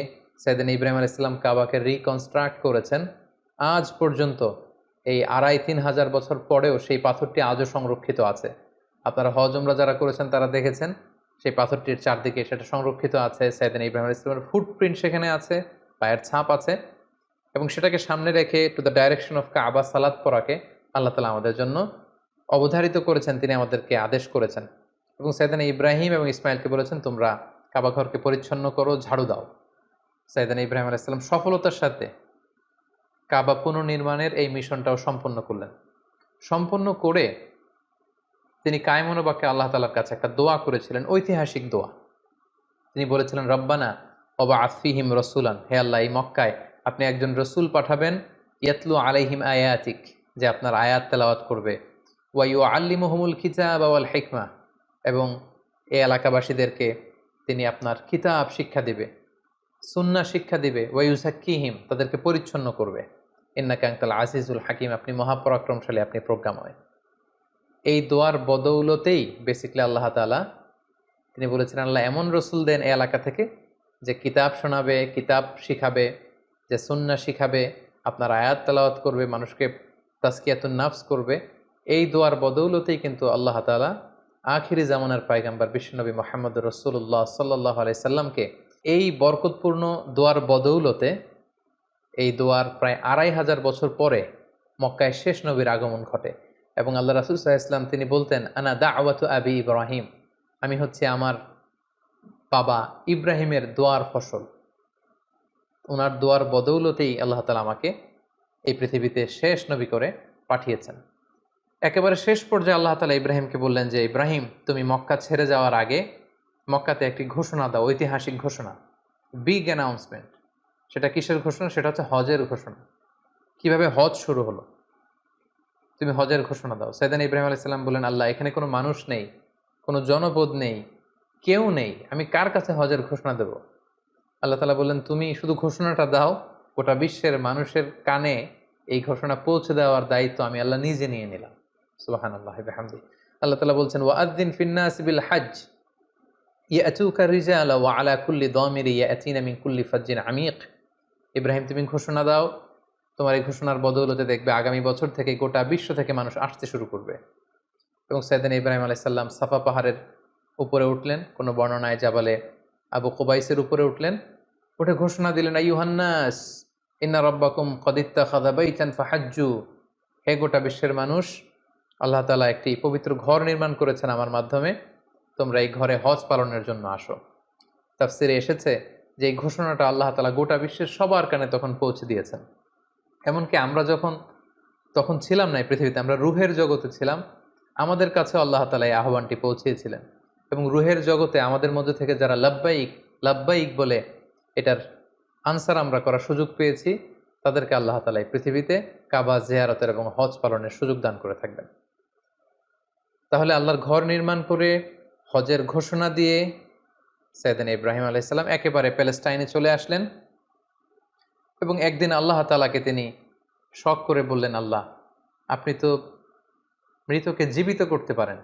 সাইদিন ইব্রাহিম আল ইসলাম কাবাকে রিকনস্ট্রাক্ট করেছেন, আজ পর্যন্ত এই আড়াই তিন হাজার বছর পরেও সেই পাথরটি আজও সংরক্ষিত আছে। আপনারা হজমরা যারা করেছেন তারা দেখেছেন, সেই পাথরটির চারদিকে সেটা সংরক্ষিত আছে। সাইদিন ইব্রাহিম ইসলামের ফুটপ্রিন্ট সেখানে আছে। পায়ের ছাপ আছে এবং সেটাকে সামনে রেখে to the direction of Kaaba সালাদ পড়াকে আল্লাহ তালা আমাদের জন্য অবধারিত করেছেন, তিনি আমাদেরকে আদেশ করেছেন। এবং সাইদানা ইব্রাহিম এবং ইসমাইলকে বলেছেন, তোমরা কাবা ঘরকে পরিচ্ছন্ন করো, ঝাড়ু দাও। সাইদানা ইব্রাহিম আলাইসাল্লাম সফলতার সাথে কাবা পুনর্নির্মাণের এই মিশনটাও সম্পন্ন করলেন। সম্পন্ন করে তিনি কায়মনোবাক্যে আল্লাহ তালার কাছে একটা দোয়া করেছিলেন, ঐতিহাসিক দোয়া। তিনি বলেছিলেন, রব্বানা অবা আফিহিম রসুলান। হে আল্লাহ, এই মক্কায় আপনি একজন রসুল পাঠাবেন, ইয়াতলু আলাইহিম আয়াতিক, যে আপনার আয়াত তেলাওয়াত করবে। ওয়াইউ আল্লি মহমুল খিতাব আওয়াল হেকমা, এবং এই এলাকাবাসীদেরকে তিনি আপনার কিতাব শিক্ষা দিবে, সুন্না শিক্ষা দিবে। ওয়াইউসাক্কিহিম তাদেরকে পরিচ্ছন্ন করবে। ইন্না ক্যাংতাল আজিজুল হাকিম, আপনি মহাপরাক্রমশালী, আপনি প্রজ্ঞাময়। এই দোয়ার বদৌলতেই বেসিকলি আল্লাহ তালা তিনি বলেছেন, আল্লাহ এমন রসুল দেন এ এলাকা থেকে যে কিতাব শোনাবে, কিতাব শিখাবে, যে সুন্না শিখাবে, আপনার আয়াত তালাওয়াত করবে, মানুষকে তাস্কিয়াতুন নাফস করবে, এই দোয়ার বদৌলতেই কিন্তু আল্লাহ তালা আখিরি জামানার পায়গাম্বার বিশ্বনবী মোহাম্মদ রসুল্লাহ সাল্লাহ আলাই সাল্লামকে এই বরকতপূর্ণ দোয়ার বদৌলতে এই দোয়ার প্রায় আড়াই হাজার বছর পরে মক্কায় শেষ নবীর আগমন ঘটে এবং আল্লাহ রাসুল সাহা ইসলাম তিনি বলতেন, আনা দা আওয়াতু আবি ইব্রাহিম। আমি হচ্ছে আমার বাবা ইব্রাহিমের দোয়ার ফসল। ওনার দোয়ার বদৌলতেই আল্লাহ তালা আমাকে এই পৃথিবীতে শেষ নবী করে পাঠিয়েছেন। একেবারে শেষ পর্যায়ে আল্লাহ তালা ইব্রাহিমকে বললেন যে, ইব্রাহিম, তুমি মক্কা ছেড়ে যাওয়ার আগে মক্কাতে একটি ঘোষণা দাও, ঐতিহাসিক ঘোষণা। Big announcement. সেটা কিসের ঘোষণা? সেটা হচ্ছে হজের ঘোষণা। কীভাবে হজ শুরু হলো? তুমি হজের ঘোষণা দাও। সৈদান ইব্রাহিম আলাইসাল্লাম বললেন, আল্লাহ, এখানে কোনো মানুষ নেই, কোনো জনপদ নেই কেউ নেই। আমি কার কাছে হজের ঘোষণা দেব? আল্লাহ তালা বললেন, তুমি শুধু ঘোষণাটা দাও, গোটা বিশ্বের মানুষের কানে এই ঘোষণা পৌঁছে দেওয়ার দায়িত্ব আমি আল্লাহ নিজে নিয়ে নিলাম। সুবাহান আল্লাহ হামদি আল্লাহ তালা বলছেন ওয়াদ্দিন ফিন্নাস বিল হাজ রিজাল ওয়া আলা কুল্লি দমির ইয়াতিনা মিন কুল্লি ইব্রাহিম, তুমি ঘোষণা দাও, তোমার এই ঘোষণার বদৌলতে দেখবে আগামী বছর থেকে গোটা বিশ্ব থেকে মানুষ আসতে শুরু করবে। এবং সৈদিন ইব্রাহিম আলাইসাল্লাম সাফা পাহাড়ের উপরে উঠলেন, কোনো বর্ণনায় জাবালে আবু কোবাইসের উপরে উঠলেন। উঠে ঘোষণা দিলেন ইউহান্নাস ইন্না রব্বাকুম কদিত্তা খাদাবাইতান ফাহাজ্জু। হে গোটা বিশ্বের মানুষ, আল্লাহ তালা একটি পবিত্র ঘর নির্মাণ করেছেন আমার মাধ্যমে। তোমরা এই ঘরে হজ পালনের জন্য আসো। তাফসিরে এসেছে যে এই ঘোষণাটা আল্লাহ তালা গোটা বিশ্বের সবার কানে তখন পৌঁছে দিয়েছেন। এমনকি আমরা যখন, তখন ছিলাম না এই পৃথিবীতে, আমরা রুহের জগতে ছিলাম, আমাদের কাছে আল্লাহ তালা এই আহ্বানটি পৌঁছিয়েছিলেন। এবং রুহের জগতে আমাদের মধ্যে থেকে যারা লাব্বাইক লাব্বাইক বলে এটার আনসার আমরা করার সুযোগ পেয়েছি, তাদেরকে আল্লাহ তালা পৃথিবীতে কাবা জেয়ারতের এবং হজ পালনের সুযোগ দান করে থাকবেন। তাহলে আল্লাহর ঘর নির্মাণ করে, হজের ঘোষণা দিয়ে সৈয়দিন ইব্রাহিম আলাইসাল্লাম একেবারে প্যালেস্টাইনে চলে আসলেন এবং একদিন আল্লাহ তালাকে তিনি শখ করে বললেন, আল্লাহ, আপনি তো মৃতকে জীবিত করতে পারেন।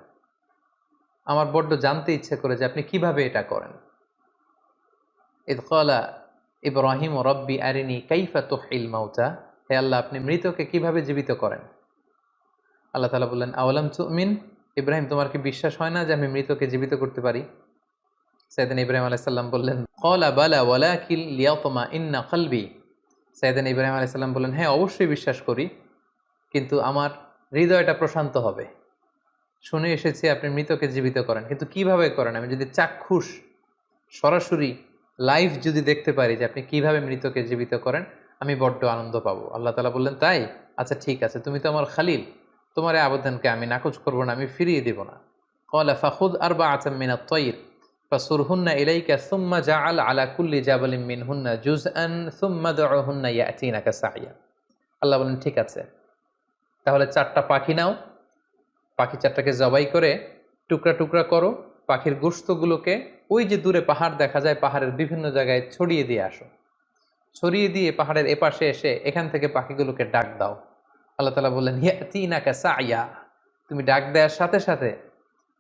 আমার বড্ড জানতে ইচ্ছে করে যে আপনি কীভাবে এটা করেন। ইদকলা ইব্রাহিম ও রব্বি আরিনি কাইফা তোহিল মাউতা হে আল্লাহ, আপনি মৃতকে কীভাবে জীবিত করেন? আল্লাহ তালা বললেন আওলাম চুমিন ইব্রাহিম, তোমার কি বিশ্বাস হয় না যে আমি মৃতকে জীবিত করতে পারি? সাইদিন ইব্রাহিম আলাইসাল্লাম বললেন কলা বালা ওয়ালা কিল লিয়াতমা ইন্না কলবি সাইদিন ইব্রাহিম আলাইসাল্লাম বললেন হ্যাঁ অবশ্যই বিশ্বাস করি, কিন্তু আমার হৃদয়টা প্রশান্ত হবে। শুনে এসেছি আপনি মৃতকে জীবিত করেন। কিন্তু কীভাবে করেন? আমি যদি চাক্ষুষ, সরাসরি লাইভ যদি দেখতে পারি যে আপনি কীভাবে মৃতকে জীবিত করেন, আমি বড্ড আনন্দ পাবো। আল্লাহ তালা বললেন, তাই? আচ্ছা ঠিক আছে। তুমি তো আমার খালিল। তোমার এই আবেদনকে আমি নাকচ করব না, আমি ফিরিয়ে দিব না। কলা ফাখুদ আর বা আচাম মিনা তৈর ফাসুরহুন্না ইলাইকা সুম্মা জাআল আলা কুল্লি জাবালিম মিনহুন্না জুজআন সুম্মা দুহুন্না ইয়াতিনাকা সাইয়া। আল্লাহ বলেন ঠিক আছে। তাহলে চারটা পাখি নাও পাখি চারটাকে জবাই করে টুকরা টুকরা করো, পাখির গোস্তগুলোকে ওই যে দূরে পাহাড় দেখা যায়, পাহাড়ের বিভিন্ন জায়গায় ছড়িয়ে দিয়ে আসো। ছড়িয়ে দিয়ে পাহাড়ের এপাশে এসে এখান থেকে পাখিগুলোকে ডাক দাও। আল্লাহ তালা বললেন, ইয়াতিনাকা সাইয়া। তুমি ডাক দেওয়ার সাথে সাথে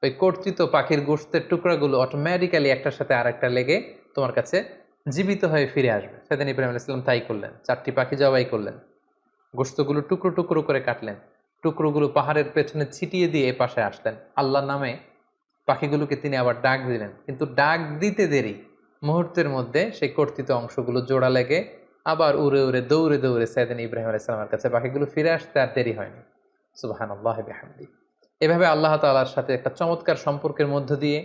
ওই কর্তৃত পাখির গোস্তের টুকরাগুলো অটোমেটিক্যালি একটার সাথে আরেকটা লেগে তোমার কাছে জীবিত হয়ে ফিরে আসবে। সেদিন ইব্রাহিম আলাইসাল্লাম তাই করলেন। চারটি পাখি জবাই করলেন। গোস্তগুলো টুকরো টুকরো করে কাটলেন। টুকরোগুলো পাহাড়ের পেছনে ছিটিয়ে দিয়ে এ পাশে আসলেন। আল্লাহর নামে পাখিগুলোকে তিনি আবার ডাক দিলেন। কিন্তু ডাক দিতে দেরি। মুহূর্তের মধ্যে সেই কর্তৃত অংশগুলো জোড়া লেগে আবার উড়ে উড়ে দৌড়ে দৌড়ে সাইদিন ইব্রাহিম আলাইসালামের কাছে পাখিগুলো ফিরে আসতে আর দেরি হয়নি। সুবাহান আল্লাহ বেহামদি। এভাবে আল্লাহ তালার সাথে একটা চমৎকার সম্পর্কের মধ্য দিয়ে,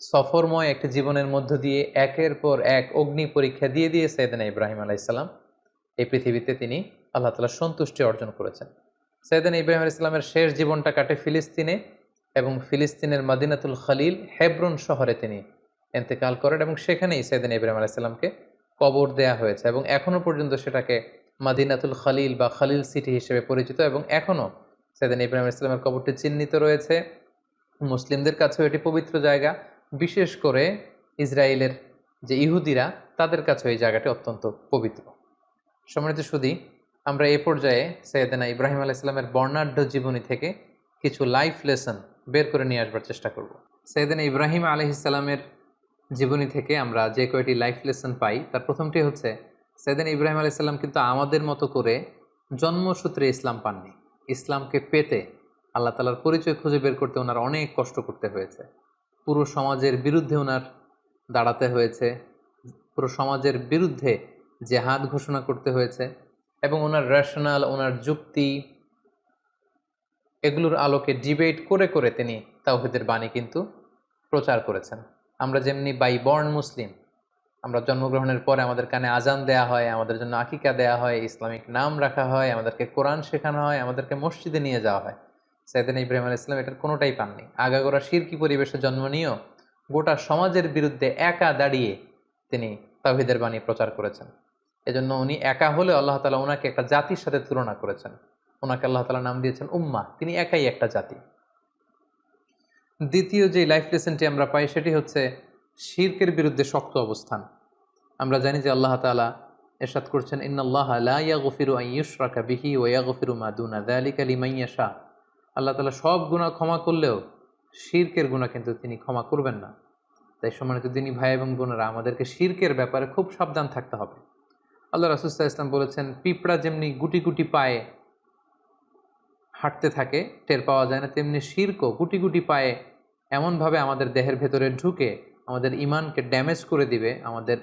সফরময় একটি জীবনের মধ্য দিয়ে একের পর এক অগ্নি পরীক্ষা দিয়ে দিয়ে সৈয়দনা ইব্রাহিম আলাইসাল্লাম এই পৃথিবীতে তিনি আল্লাহ তালার সন্তুষ্টি অর্জন করেছেন। সৈয়দনা ইব্রাহিম আলাইসাল্লামের শেষ জীবনটা কাটে ফিলিস্তিনে এবং ফিলিস্তিনের মাদিনাতুল খালিল হেব্রন শহরে তিনি এন্তেকাল করেন এবং সেখানেই সৈয়দিন ইব্রাহিম আলাইসাল্লামকে কবর দেয়া হয়েছে এবং এখনও পর্যন্ত সেটাকে মাদিনাতুল খালিল বা খালিল সিটি হিসেবে পরিচিত এবং এখনও সৈয়দিন ইব্রাহিম ইসলামের কবরটি চিহ্নিত রয়েছে। মুসলিমদের কাছেও এটি পবিত্র জায়গা। বিশেষ করে ইসরায়েলের যে ইহুদিরা, তাদের কাছে এই জায়গাটি অত্যন্ত পবিত্র। সম্মানিত সুদী আমরা এ পর্যায়ে সৈয়দিনা ইব্রাহিম আলাইসাল্লামের বর্ণাঢ্য জীবনী থেকে কিছু লাইফ লেসন বের করে নিয়ে আসবার চেষ্টা করব। সৈয়দিনা ইব্রাহিম আলহিসাল্লামের জীবনী থেকে আমরা যে কয়টি লাইফ লেসন পাই, তার প্রথমটি হচ্ছে, সৈয়দিন ইব্রাহিম আলাইসাল্লাম কিন্তু আমাদের মতো করে জন্মসূত্রে ইসলাম পাননি। ইসলামকে পেতে আল্লাহ তালার পরিচয় খুঁজে বের করতে ওনার অনেক কষ্ট করতে হয়েছে। পুরো সমাজের বিরুদ্ধে ওনার দাঁড়াতে হয়েছে। পুরো সমাজের বিরুদ্ধে জেহাদ ঘোষণা করতে হয়েছে। এবং ওনার রেশনাল ওনার যুক্তি এগুলোর আলোকে ডিবেট করে করে তিনি তাওহিদের বাণী কিন্তু প্রচার করেছেন। আমরা যেমনি বাই বর্ন মুসলিম আমরা জন্মগ্রহণের পরে আমাদের কানে আজান দেয়া হয়, আমাদের জন্য আকিকা দেয়া হয়, ইসলামিক নাম রাখা হয়, আমাদেরকে কোরআন শেখানো হয়, আমাদেরকে মসজিদে নিয়ে যাওয়া হয়। সাইদিন ইব্রাহিম আল ইসলাম এটার কোনোটাই পাননি। আগাগোড়া শিরকি পরিবেশে জন্ম নিয়েও গোটা সমাজের বিরুদ্ধে একা দাঁড়িয়ে তিনি তাহিদের বাণী প্রচার করেছেন। এজন্য উনি একা হলে আল্লাহ তালা ওনাকে একটা জাতির সাথে তুলনা করেছেন। ওনাকে আল্লাহ তালা নাম দিয়েছেন উম্মা। তিনি একাই একটা জাতি। দ্বিতীয় যে লাইফ লেসনটি আমরা পাই সেটি হচ্ছে শির্কের বিরুদ্ধে শক্ত অবস্থান। আমরা জানি যে আল্লাহ তালা এরশাদ করছেন ইন্নআল্লাহ লাইয়া গফিরু আইয়ুশরাকা বিহি ওয়া গফিরু মাদুনা দালিকা লিমাইয়া শাহ আল্লাহ তালা সব গুণা ক্ষমা করলেও শির্কের গুণা কিন্তু তিনি ক্ষমা করবেন না। তাই সম্মানিত তিনি ভাই এবং বোনেরা, আমাদেরকে শির্কের ব্যাপারে খুব সাবধান থাকতে হবে। আল্লাহ রাসুস্তা ইসলাম বলেছেন, পিঁপড়া যেমনি গুটি গুটি পায়ে হাঁটতে থাকে, টের পাওয়া যায় না, তেমনি শির্কও গুটি গুটি পায়ে এমনভাবে আমাদের দেহের ভেতরে ঢুকে, আমাদের ইমানকে ড্যামেজ করে দিবে, আমাদের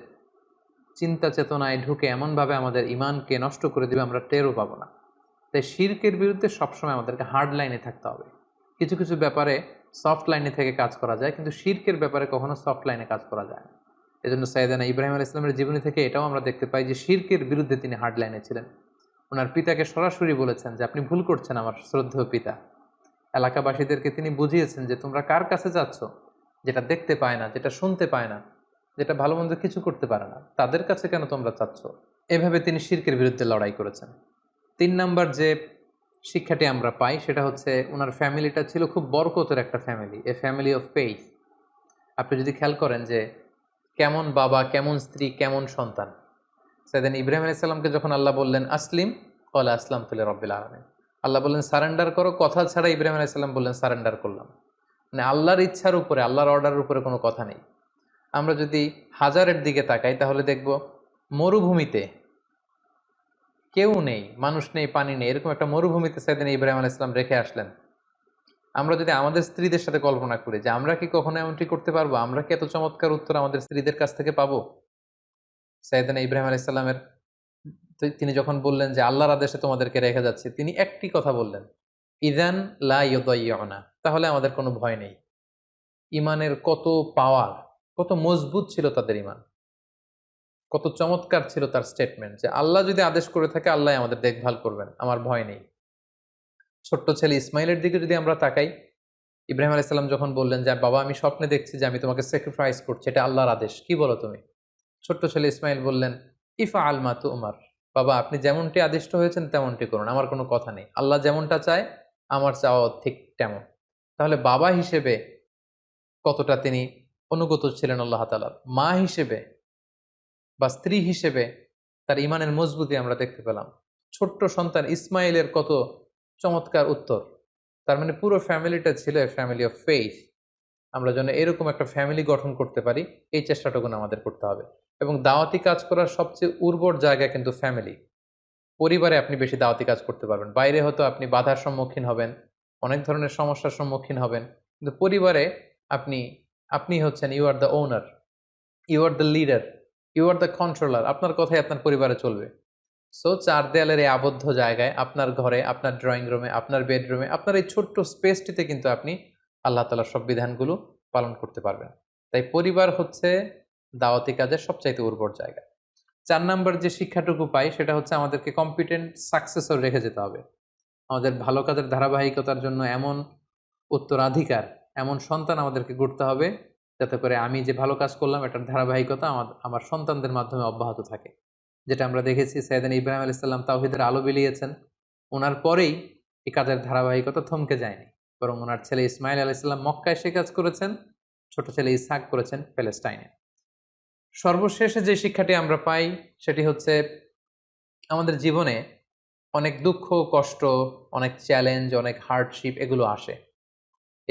চিন্তা চেতনায় ঢুকে এমনভাবে আমাদের ইমানকে নষ্ট করে দিবে, আমরা টেরও পাবো না। তাই শির্কের বিরুদ্ধে সবসময় আমাদেরকে হার্ড লাইনে থাকতে হবে। কিছু কিছু ব্যাপারে সফট লাইনে থেকে কাজ করা যায়, কিন্তু শির্কের ব্যাপারে কখনো সফট লাইনে কাজ করা যায় না। এজন্য সাইদানা ইব্রাহিম আল ইসলামের জীবনী থেকে এটাও আমরা দেখতে পাই যে শির্কের বিরুদ্ধে তিনি হার্ড লাইনে ছিলেন। ওনার পিতাকে সরাসরি বলেছেন যে, আপনি ভুল করছেন আমার শ্রদ্ধেয় পিতা। এলাকাবাসীদেরকে তিনি বুঝিয়েছেন যে, তোমরা কার কাছে যাচ্ছ যেটা দেখতে পায় না, যেটা শুনতে পায় না, যেটা ভালো মন্দ কিছু করতে পারে না, তাদের কাছে কেন তোমরা চাচ্ছ? এভাবে তিনি শির্কের বিরুদ্ধে লড়াই করেছেন। তিন নাম্বার যে শিক্ষাটি আমরা পাই, সেটা হচ্ছে ওনার ফ্যামিলিটা ছিল খুব বরকতের একটা family a family of faith আপনি যদি খেয়াল করেন যে কেমন বাবা, কেমন স্ত্রী, কেমন সন্তান? সেদিন ইব্রাহিম আলাইসাল্লামকে যখন আল্লাহ বললেন, আসলিম? কলা, আসলাম তুলে রব্বিল আলমিন। আল্লাহ বললেন, সারেন্ডার করো, কথা ছাড়া ইব্রাহিম আলাইসাল্লাম বললেন, সারেন্ডার করলাম। মানে আল্লাহর ইচ্ছার উপরে, আল্লাহর অর্ডারের উপরে কোনো কথা নেই। আমরা যদি হাজারের দিকে তাকাই, তাহলে দেখব মরুভূমিতে কেউ নেই, মানুষ নেই, পানি নেই, এরকম একটা মরুভূমিতে সেদিন ইব্রাহিম আল ইসলাম রেখে আসলেন। আমরা যদি আমাদের স্ত্রীদের সাথে কল্পনা করি যে আমরা কি কখনো এমনটি করতে পারব? আমরা কি এত চমৎকার উত্তর আমাদের স্ত্রীদের কাছ থেকে পাবো? সাইদানা ইব্রাহিম আল ইসলামের তিনি যখন বললেন যে আল্লাহর আদেশে তোমাদেরকে রেখে যাচ্ছে, তিনি একটি কথা বললেন, ইদান লাইনা তাহলে আমাদের কোনো ভয় নেই। ইমানের কত পাওয়ার কত মজবুত ছিল তাদের ইমান। কত চমৎকার ছিল তার স্টেটমেন্ট যে আল্লাহ যদি আদেশ করে থাকে, আল্লাহ আমাদের দেখভাল করবেন, আমার ভয় নেই। ছোট্ট ছেলে ইসমাইলের দিকে যদি আমরা তাকাই, ইব্রাহিম আলাইসাল্লাম যখন বললেন যে, বাবা, আমি স্বপ্নে দেখছি যে, আমি তোমাকে স্যাক্রিফাইস করছি। এটা আল্লাহর আদেশ। কি বলো তুমি? ছোট্ট ছেলে ইসমাইল বললেন, ইফা আলমা তু উমার বাবা, আপনি যেমনটি আদিষ্ট হয়েছেন, তেমনটি করুন। আমার কোনো কথা নেই। আল্লাহ যেমনটা চায়, আমার চাওয়া ঠিক তেমন। তাহলে বাবা হিসেবে কতটা তিনি অনুগত ছিলেন আল্লাহ তালার মা হিসেবে বা স্ত্রী হিসেবে তার ইমানের মজবুতি আমরা দেখতে পেলাম। ছোট্ট সন্তান ইসমাইলের কত চমৎকার উত্তর। তার মানে পুরো ফ্যামিলিটা ছিল ফ্যামিলি অফ ফেইথ আমরা যেন এরকম একটা ফ্যামিলি গঠন করতে পারি, এই চেষ্টাটুকু আমাদের করতে হবে। এবং দাওয়াতি কাজ করার সবচেয়ে উর্বর জায়গা কিন্তু ফ্যামিলি পরিবারে আপনি বেশি দাওয়াতি কাজ করতে পারবেন। বাইরে হয়তো আপনি বাধার সম্মুখীন হবেন, অনেক ধরনের সমস্যার সম্মুখীন হবেন। কিন্তু পরিবারে আপনি আপনি হচ্ছেন you are the owner you are the leader you are the controller আপনার কথাই আপনার পরিবারে চলবে। সো চার দেয়ালের এই আবদ্ধ জায়গায় আপনার ঘরে, আপনার ড্রয়িং রুমে আপনার বেডরুমে আপনার এই ছোট্ট স্পেসটিতে কিন্তু আপনি আল্লাহ তালার সব বিধানগুলো পালন করতে পারবেন। তাই পরিবার হচ্ছে দাওয়াতি কাজের সবচাইতে উর্বর জায়গা। চার নাম্বার যে শিক্ষাটুকু পাই, সেটা হচ্ছে আমাদেরকে কম্পিটেন্ট সাকসেসর রেখে যেতে হবে। আমাদের ভালো কাজের ধারাবাহিকতার জন্য এমন উত্তরাধিকার, এমন সন্তান আমাদেরকে গড়তে হবে, যাতে করে আমি যে ভালো কাজ করলাম, এটার ধারাবাহিকতা আমার আমার সন্তানদের মাধ্যমে অব্যাহত থাকে। যেটা আমরা দেখেছি সৈয়দান ইব্রাহিম আলাইসাল্লাম তাওহিদের আলো বিলিয়েছেন ওনার পরেই এই কাজের ধারাবাহিকতা থমকে যায়নি। বরং ওনার ছেলে ইসমাইল আলাইসাল্লাম মক্কায় সে কাজ করেছেন, ছোট ছেলে ইসাক করেছেন প্যালেস্টাইনে সর্বশেষে যে শিক্ষাটি আমরা পাই, সেটি হচ্ছে আমাদের জীবনে অনেক দুঃখ, কষ্ট, অনেক চ্যালেঞ্জ অনেক হার্ডশিপ এগুলো আসে।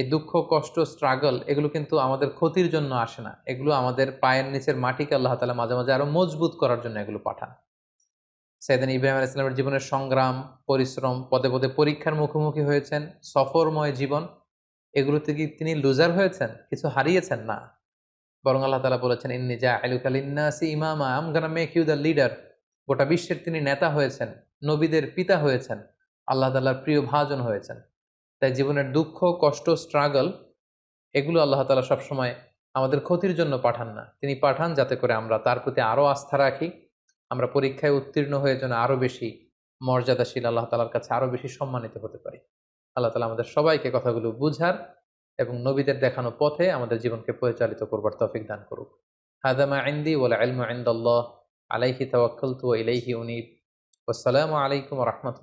এই দুঃখ, কষ্ট স্ট্রাগল এগুলো কিন্তু আমাদের ক্ষতির জন্য আসে না। এগুলো আমাদের পায়ের নিচের মাটিকে আল্লাহ তালা মাঝে মাঝে আরও মজবুত করার জন্য এগুলো পাঠান। সেদিন ইব্রাহিম আল ইসলামের জীবনের সংগ্রাম, পরিশ্রম, পদে পদে পরীক্ষার মুখোমুখি হয়েছেন, সফরময় জীবন, এগুলোতে কি তিনি লুজার হয়েছেন? কিছু হারিয়েছেন? না। বরং আল্লাহ তালা বলেছেন, ইন্নি যা আলুকালিন্নাসি ইমামা, I'm gonna make you the leader গোটা বিশ্বের তিনি নেতা হয়েছেন, নবীদের পিতা হয়েছেন, আল্লাহ তাল্লার প্রিয় ভাজন হয়েছেন। তাই জীবনের দুঃখ, কষ্ট স্ট্রাগল এগুলো আল্লাহ তালা সবসময় আমাদের ক্ষতির জন্য পাঠান না। তিনি পাঠান যাতে করে আমরা তার প্রতি আরও আস্থা রাখি, আমরা পরীক্ষায় উত্তীর্ণ হয়ে যেন আরও বেশি মর্যাদাশীল আল্লাহ তালার কাছে আরও বেশি সম্মানিত হতে পারি। আল্লাহ তালা আমাদের সবাইকে কথাগুলো বুঝার এবং নবীদের দেখানো পথে আমাদের জীবনকে পরিচালিত করবার তফিক দান করুক। হাদামা আইন্দি ওলা আলমা আইন্দাল্লাহ আলাইহি তাওয়াক্কালতু ওয়া ইলাইহি উনিব। আসসালামু আলাইকুম ওয়া রাহমাতুল্লাহ।